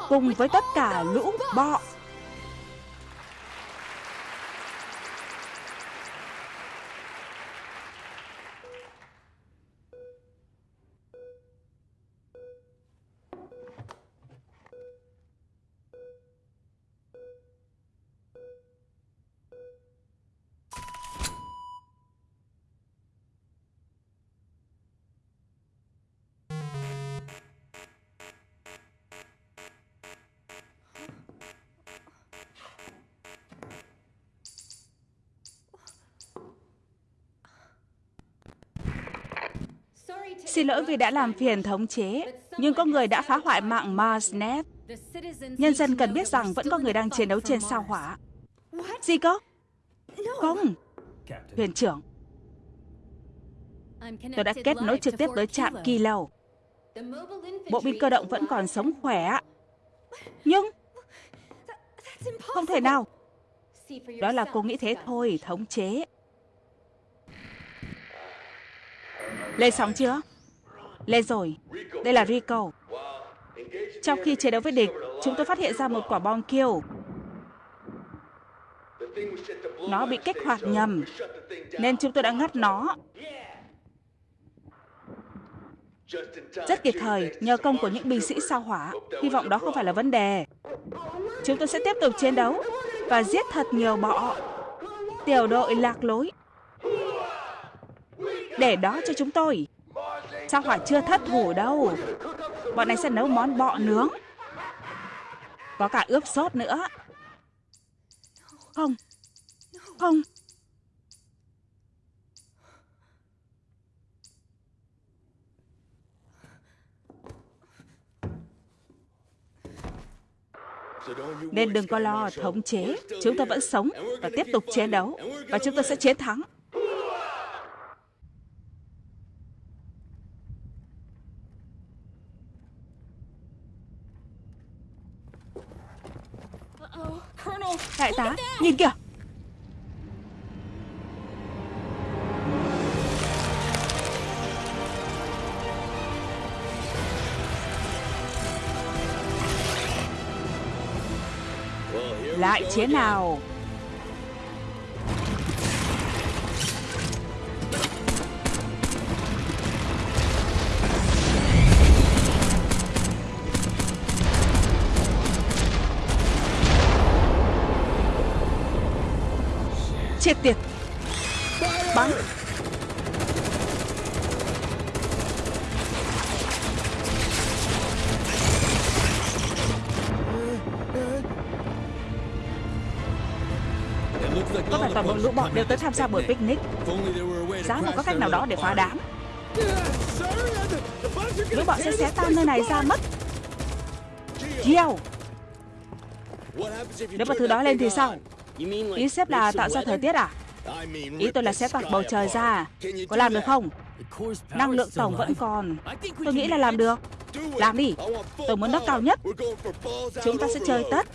cùng với tất cả lũ bọ Xin lỗi vì đã làm phiền thống chế, nhưng có người đã phá hoại mạng Marsnet. Nhân dân cần biết rằng vẫn có người đang chiến đấu trên sao hỏa. Gì cơ? Không. Thuyền trưởng. Tôi đã kết nối trực tiếp tới trạm Kilo. Bộ binh cơ động vẫn còn sống khỏe. Nhưng... Không thể nào. Đó là cô nghĩ thế thôi, thống chế. Lên sóng chưa? Lên rồi. Đây là Rico. Trong khi chiến đấu với địch, chúng tôi phát hiện ra một quả bom kêu. Nó bị kích hoạt nhầm, nên chúng tôi đã ngắt nó. Rất kịp thời, nhờ công của những binh sĩ sao hỏa. Hy vọng đó không phải là vấn đề. Chúng tôi sẽ tiếp tục chiến đấu và giết thật nhiều bọ. Tiểu đội lạc lối. Để đó cho chúng tôi. Sao hỏa chưa thất thủ đâu Bọn này sẽ nấu món bọ nướng Có cả ướp sốt nữa Không Không Nên đừng có lo, thống chế. Chúng tôi vẫn sống và tiếp tục chiến đấu. Và chúng tôi sẽ chiến thắng. Đại tá, nhìn kìa. Lại chế nào? Bắn Có vẻ toàn bộ lũ bọn đều tới tham gia buổi picnic. Giá mà có cách nào đó để phá đám. Lũ bọn sẽ xé tan nơi này ra mất. Gio Nếu mà thứ đó lên thì sao? Ý xếp là tạo ra thời tiết à? Ý tôi là sẽ toạc bầu trời ra. Có làm được không? Năng lượng tổng vẫn còn. Tôi nghĩ là làm được. Làm đi. Tôi muốn nó cao nhất. Chúng ta sẽ chơi tất.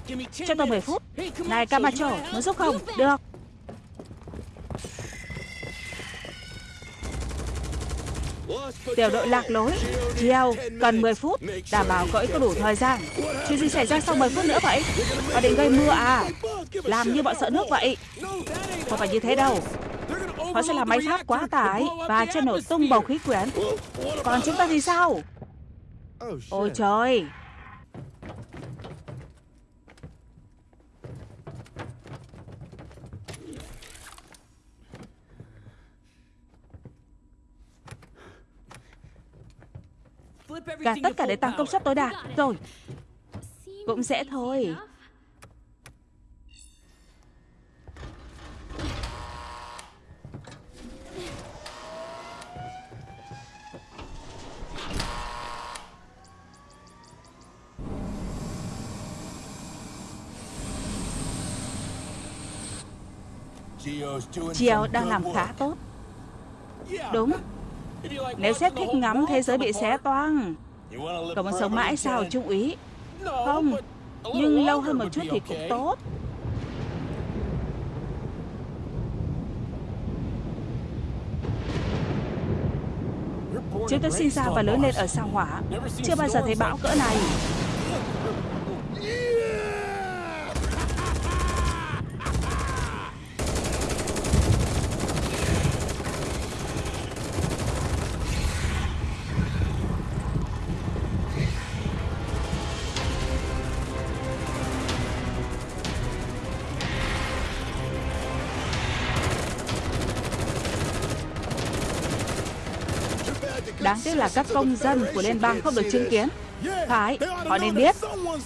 Cho tôi 10 phút. Này, Camacho, Muốn giúp không? Được. Tiểu đội lạc lối. Chiêu Cần 10 phút. Đảm bảo cậu ấy có đủ thời gian. Chuyện gì xảy ra sau 10 phút nữa vậy? Họ định gây mưa à? Làm như bọn sợ nước vậy. Không phải như thế đâu. Họ sẽ làm máy tháp quá tải Và cho nổ tung bầu khí quyển. Còn chúng ta thì sao? Ôi trời. Gạt tất cả để tăng công suất tối đa. Rồi. Cũng dễ thôi Chiều đang làm khá tốt. Đúng. Nếu sếp thích ngắm, thế giới bị xé toang. Cậu muốn sống mãi sao Trung úy Không. Nhưng lâu hơn một chút thì cũng tốt. Chúng tôi sinh ra và lớn lên ở sao hỏa. Chưa bao giờ thấy bão cỡ này. Tiếc là các công dân của liên bang không được chứng kiến. Phải, họ nên biết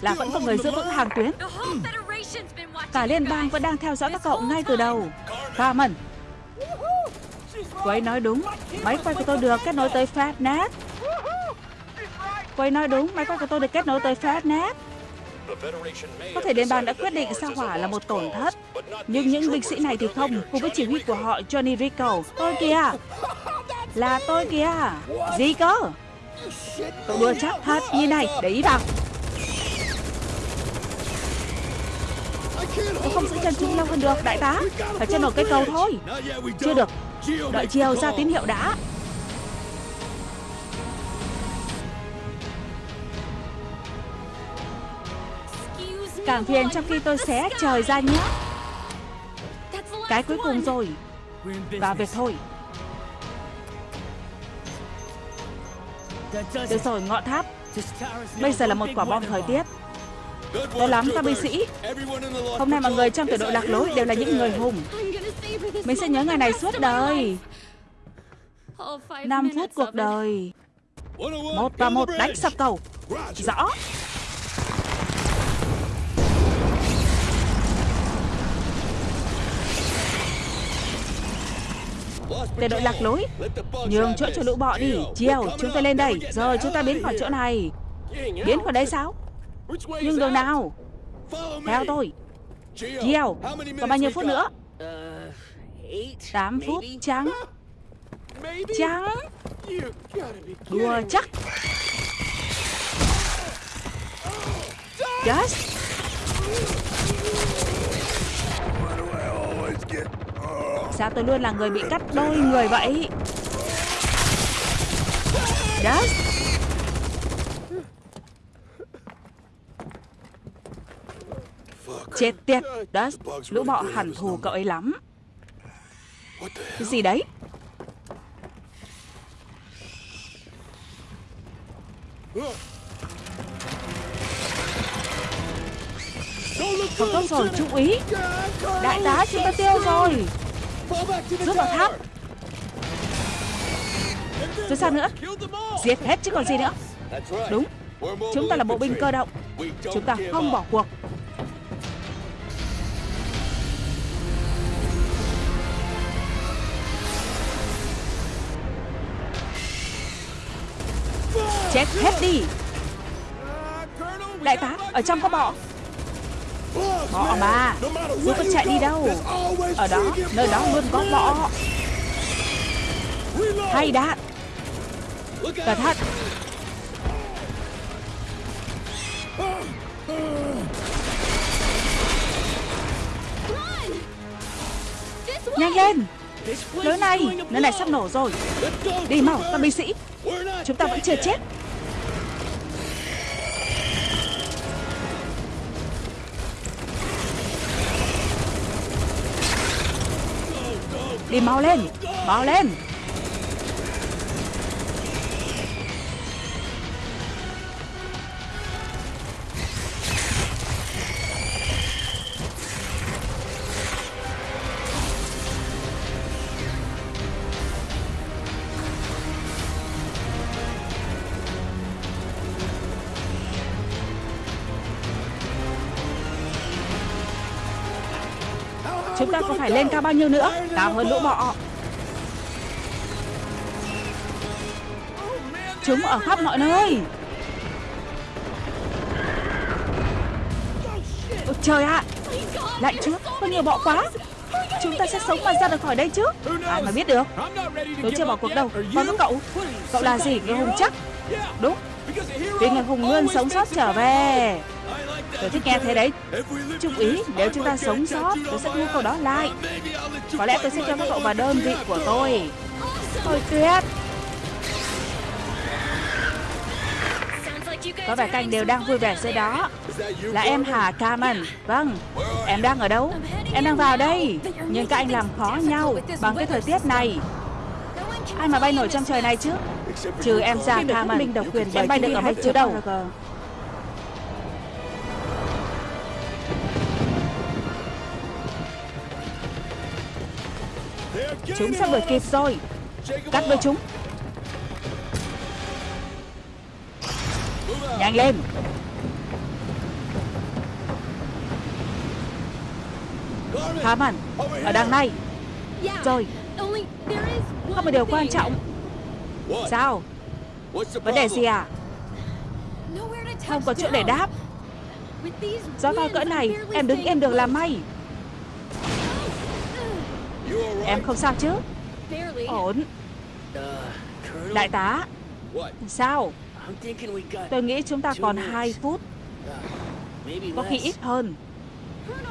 là vẫn có người giữ vững hàng tuyến. Cả liên bang vẫn đang theo dõi các cậu ngay từ đầu. Carmen Cô ấy nói đúng. Máy quay của tôi được kết nối tới Fatnet Cô ấy nói đúng. Máy quay của tôi được kết nối tới Fatnet có thể liên bang đã quyết định sao hỏa là một tổn thất. Nhưng những binh sĩ này thì không. Cùng với chỉ huy của họ Johnny Rico. Tôi kìa Là tôi kìa. Gì cơ? Cậu đùa chắc thật như này Để ý vào Tôi không giữ chân chúng lâu hơn được, đại tá. Phải chân nổi cây cầu thôi. Chưa được. Đợi chiều ra tín hiệu đã. Càng phiền trong khi tôi xé trời ra nhé. Cái cuối cùng rồi. Vào việc thôi. Được rồi, ngọn tháp. Bây giờ là một quả bom thời tiết. Tốt lắm, các binh sĩ. Hôm nay mọi người trong tiểu đội lạc lối đều là những người hùng. Mình sẽ nhớ ngày này suốt đời. 5 phút cuộc đời. Một và một đánh sập cầu. Rõ. Để đội lạc lối. Nhường chỗ cho lũ bọ đi. Chiều, chúng ta lên đây. Rồi, chúng ta biến khỏi chỗ này. Biến khỏi đây sao? Nhưng đường nào? Theo tôi. Chiều, Còn bao nhiêu phút nữa? 8 phút trắng. Trắng. Đùa chắc. Dust Sao tôi luôn là người bị cắt đôi người vậy? Dust Chết tiệt Dust. Lũ bọ hẳn thù cậu ấy lắm. Cái gì đấy? Không tốt rồi, chú ý. Đại tá chúng ta tiêu rồi. Rút vào tháp. Rồi sao nữa? Giết hết chứ còn gì nữa. Đúng. Chúng ta là bộ binh cơ động. Chúng ta không bỏ cuộc. Chết hết đi. Đại tá, ở trong có bọ Họ mà. Dù có chạy đi đâu Ở đó, nơi đó luôn có bọ. Hay đạn Cẩn thận. Nhanh lên. Lối này, nơi này sắp nổ rồi. Đi mau, các binh sĩ. Chúng ta vẫn chưa chết. Đi mau lên Mau lên. Còn phải lên cao bao nhiêu nữa? Cao hơn lũ bọ. Chúng ở khắp mọi nơi. Ôi trời ạ. Lạnh chứ, Có nhiều bọ quá. Chúng ta sẽ sống mà ra được khỏi đây chứ. Ai mà biết được. Tôi chưa bỏ cuộc đâu. Còn với cậu Cậu là gì? Người hùng chắc. Đúng. Vì người hùng luôn sống sót trở về. Tôi thích nghe thế đấy. Chú ý nếu chúng ta sống sót Tôi sẽ mua cậu đó lại. Có lẽ tôi sẽ cho các cậu vào đơn vị của tôi. Thôi tuyệt Có vẻ canh đều đang vui vẻ dưới đó. Là em hả Carmen Vâng Em đang ở đâu? Em đang vào đây. Nhưng các anh làm khó nhau Bằng cái thời tiết này. Ai mà bay nổi trong trời này chứ? Trừ em ra Carmen Mình độc quyền Em bay được ở mấy chứ đâu Chúng sắp đuổi kịp rồi. Cắt đôi chúng. Nhanh lên. Haman Ở đằng này. Rồi. Có một điều quan trọng. Sao? Vấn đề gì à? Không có chỗ để đáp. Gió to cỡ này, Em đứng yên được là may. Em không sao chứ? Ổn. Đại tá. Sao? Tôi nghĩ chúng ta còn 2 phút. Có khi ít hơn.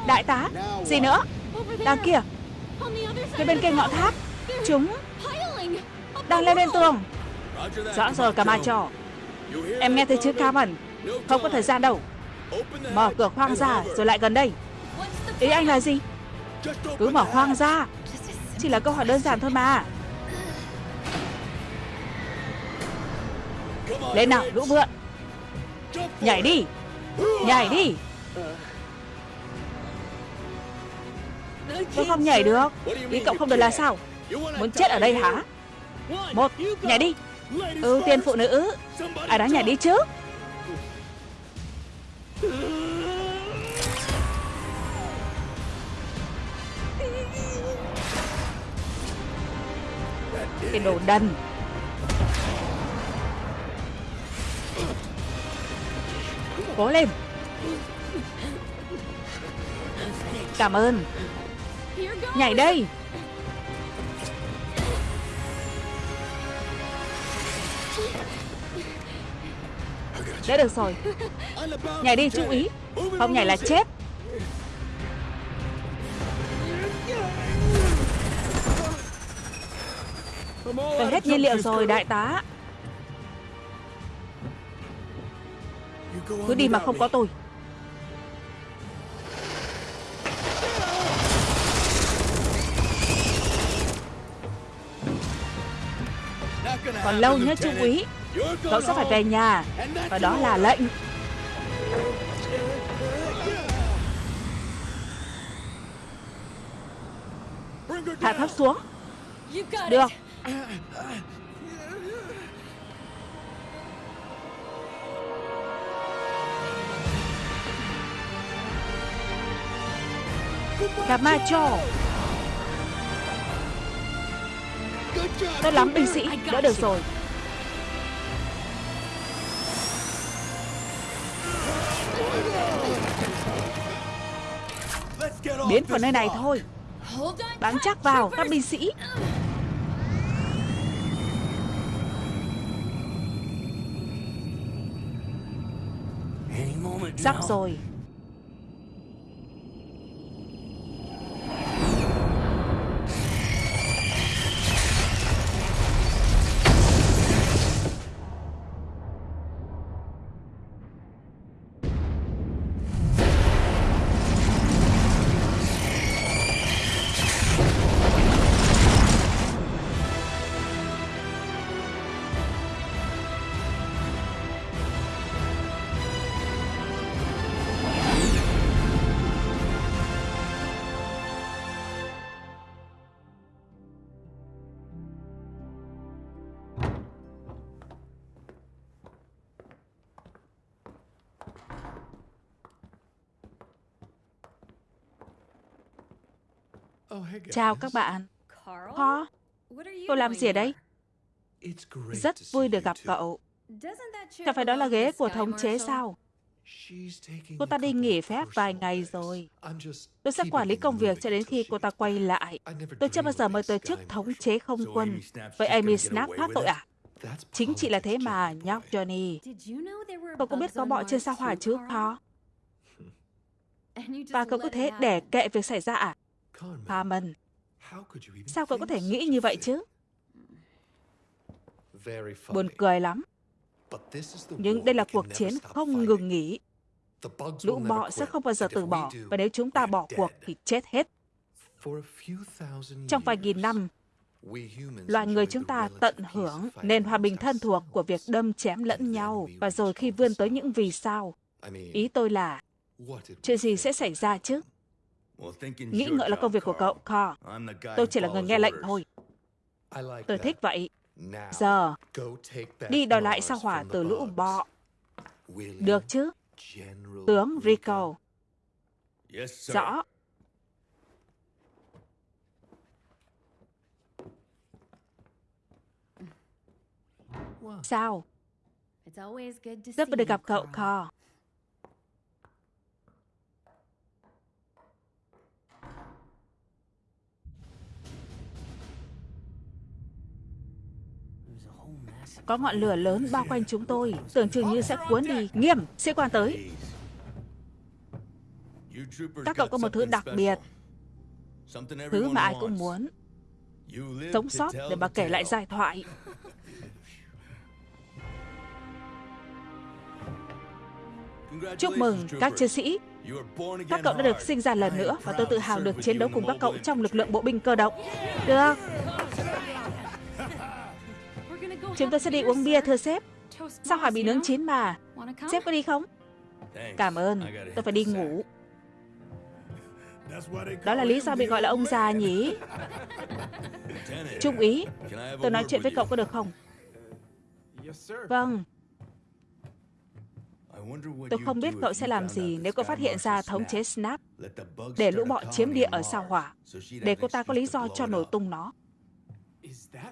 Đại tá Gì nữa? Đằng kia. Phía bên kia ngọn tháp. Chúng Đang leo lên tường. Rõ rồi cả ma trò. Em nghe thấy chữ Carmen. Không có thời gian đâu. Mở cửa khoang ra rồi lại gần đây. Ý anh là gì? Cứ mở khoang ra chỉ là câu hỏi đơn giản thôi mà. Lên nào, lũ vượn Nhảy đi Nhảy đi. Tôi không nhảy được. Ý cậu không được là sao? Muốn chết ở đây hả? Một, Nhảy đi. Ừ, Ưu tiên phụ nữ. Ai đó nhảy đi chứ? Cái đồ đần. Cố lên. Cảm ơn. Nhảy đây. Đã được rồi. Nhảy đi trung úy Không nhảy là chết. Tôi hết nhiên liệu rồi, đại tá. Cứ đi mà không có tôi. Còn lâu nhé trung úy Cậu sẽ phải về nhà, Và đó là lệnh. Hạ thấp xuống. Được. Camacho Tốt lắm, binh sĩ. Đã được rồi. Biến vào nơi này thôi. Bám chắc vào các binh sĩ. Sắp rồi. Chào các bạn. Paul, cô làm gì ở đây? Rất vui được gặp cậu. Chẳng phải đó là ghế của thống chế sao? Cô ta đi nghỉ phép vài ngày rồi. Tôi sẽ quản lý công việc cho đến khi cô ta quay lại. Tôi chưa bao giờ mời tới chức thống chế không quân. Vậy Amy Snap thoát tội à? Chính chị là thế mà, nhóc Johnny. Cậu có biết có bọ trên sao hỏa chứ, Paul? Và cậu có thế để kệ việc xảy ra à? Harmon, sao cậu có thể nghĩ như vậy chứ? Buồn cười lắm. Nhưng đây là cuộc chiến không ngừng nghỉ. Lũ bọ sẽ không bao giờ từ bỏ, và nếu chúng ta bỏ cuộc thì chết hết. Trong vài nghìn năm, loài người chúng ta tận hưởng nền hòa bình thân thuộc của việc đâm chém lẫn nhau, và rồi khi vươn tới những vì sao, ý tôi là, chuyện gì sẽ xảy ra chứ? Nghĩ ngợi là công việc của cậu, Carl. Tôi chỉ là người nghe lệnh thôi. Tôi thích vậy. Giờ, đi đòi lại sao hỏa từ lũ bọ. Được chứ? Tướng Rico. Rõ. Sao? Rất vui được gặp cậu, Carl. Có ngọn lửa lớn bao quanh chúng tôi, tưởng chừng như sẽ cuốn đi. Nghiêm, sĩ quan tới. Các cậu có một thứ đặc biệt, thứ mà ai cũng muốn. Sống sót để mà kể lại giai thoại. Chúc mừng các chiến sĩ. Các cậu đã được sinh ra lần nữa và tôi tự hào được chiến đấu cùng các cậu trong lực lượng bộ binh cơ động. Được. Chúng tôi sẽ đi uống bia thưa sếp. Sao hỏi bị nướng chín mà? Sếp có đi không? Cảm ơn. Tôi phải đi ngủ. Đó là lý do bị gọi là ông già nhỉ? Trung úy Tôi nói chuyện với cậu có được không? Vâng. Tôi không biết cậu sẽ làm gì nếu cậu phát hiện ra thống chế Snap. Để lũ bọ chiếm địa ở sao hỏa, để cô ta có lý do cho nổ tung nó.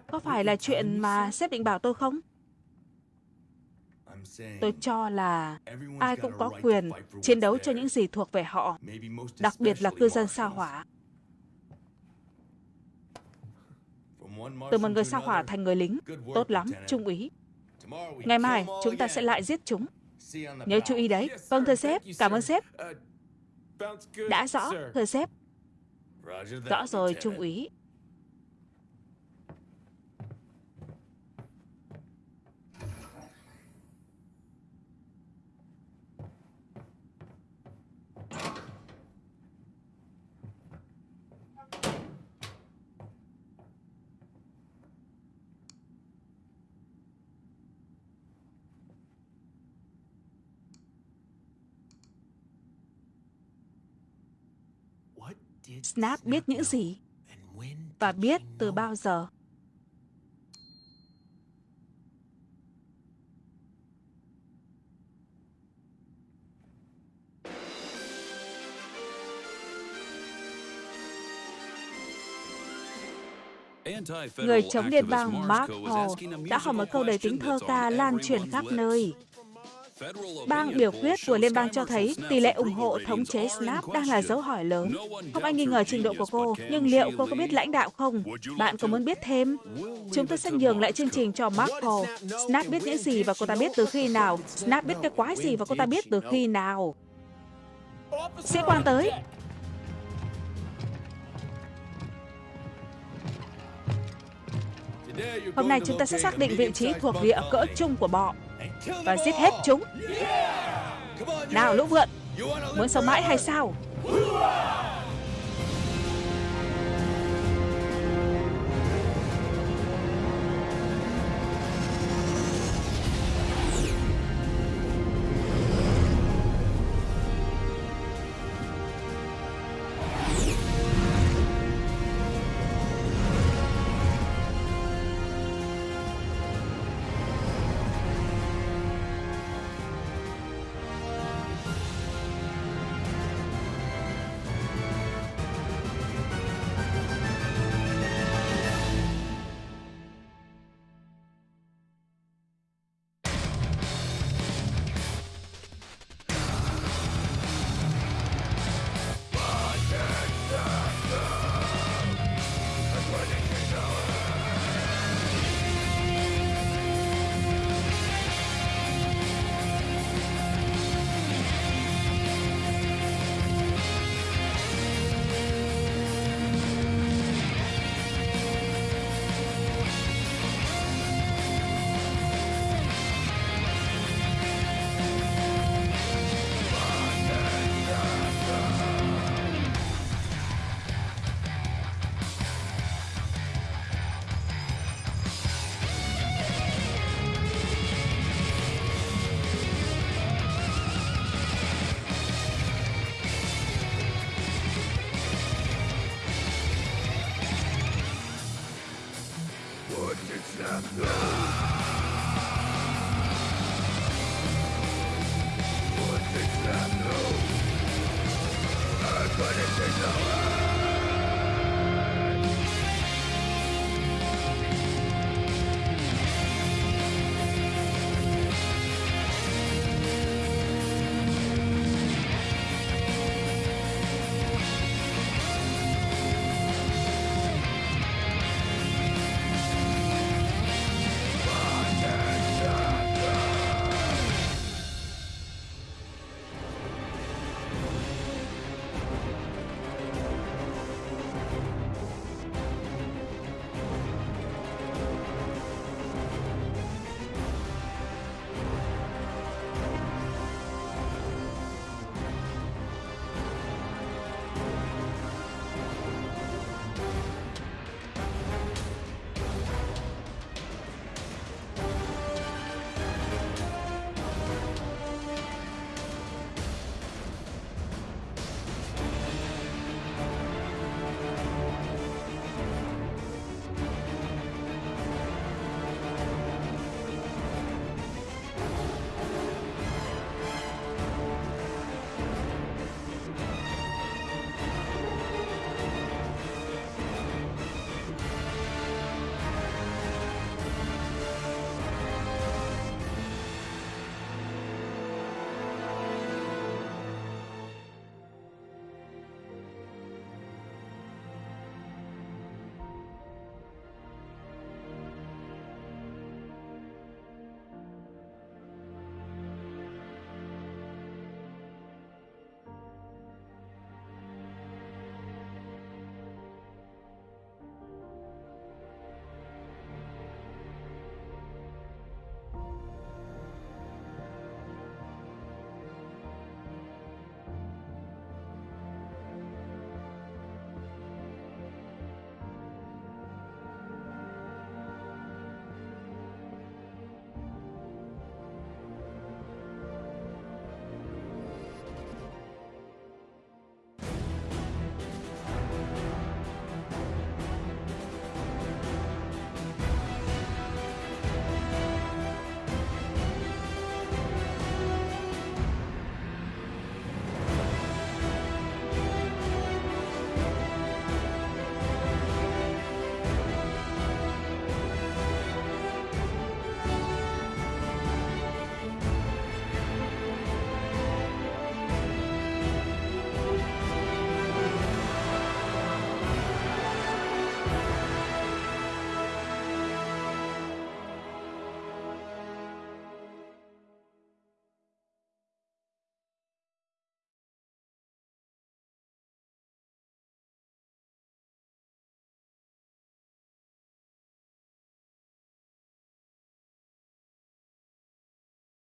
Có phải là chuyện mà sếp định bảo tôi không? Tôi cho là ai cũng có quyền chiến đấu cho những gì thuộc về họ, đặc biệt là cư dân sao hỏa. Từ một người sao hỏa thành người lính, tốt lắm, trung úy. Ngày mai, chúng ta sẽ lại giết chúng. Nhớ chú ý đấy. Vâng, thưa sếp, cảm ơn sếp. Đã rõ, thưa sếp. Rõ rồi, trung úy. Snap biết những gì và biết từ bao giờ. Người chống liên bang Mark Hall đã hỏi một câu đầy tính thơ ca lan truyền khắp nơi. Bang biểu quyết của liên bang cho thấy tỷ lệ ủng hộ thống chế Snap đang là dấu hỏi lớn. Không ai nghi ngờ trình độ của cô, nhưng liệu cô có biết lãnh đạo không? Bạn có muốn biết thêm? Chúng tôi sẽ nhường lại chương trình cho Paul. Snap biết những gì và cô ta biết từ khi nào? Snap biết cái quái gì và cô ta biết từ khi nào? Sĩ quan tới! Hôm nay chúng ta sẽ xác định vị trí thuộc địa cỡ chung của bọ và giết hết chúng. Nào lũ vượn, muốn sống mãi hay sao?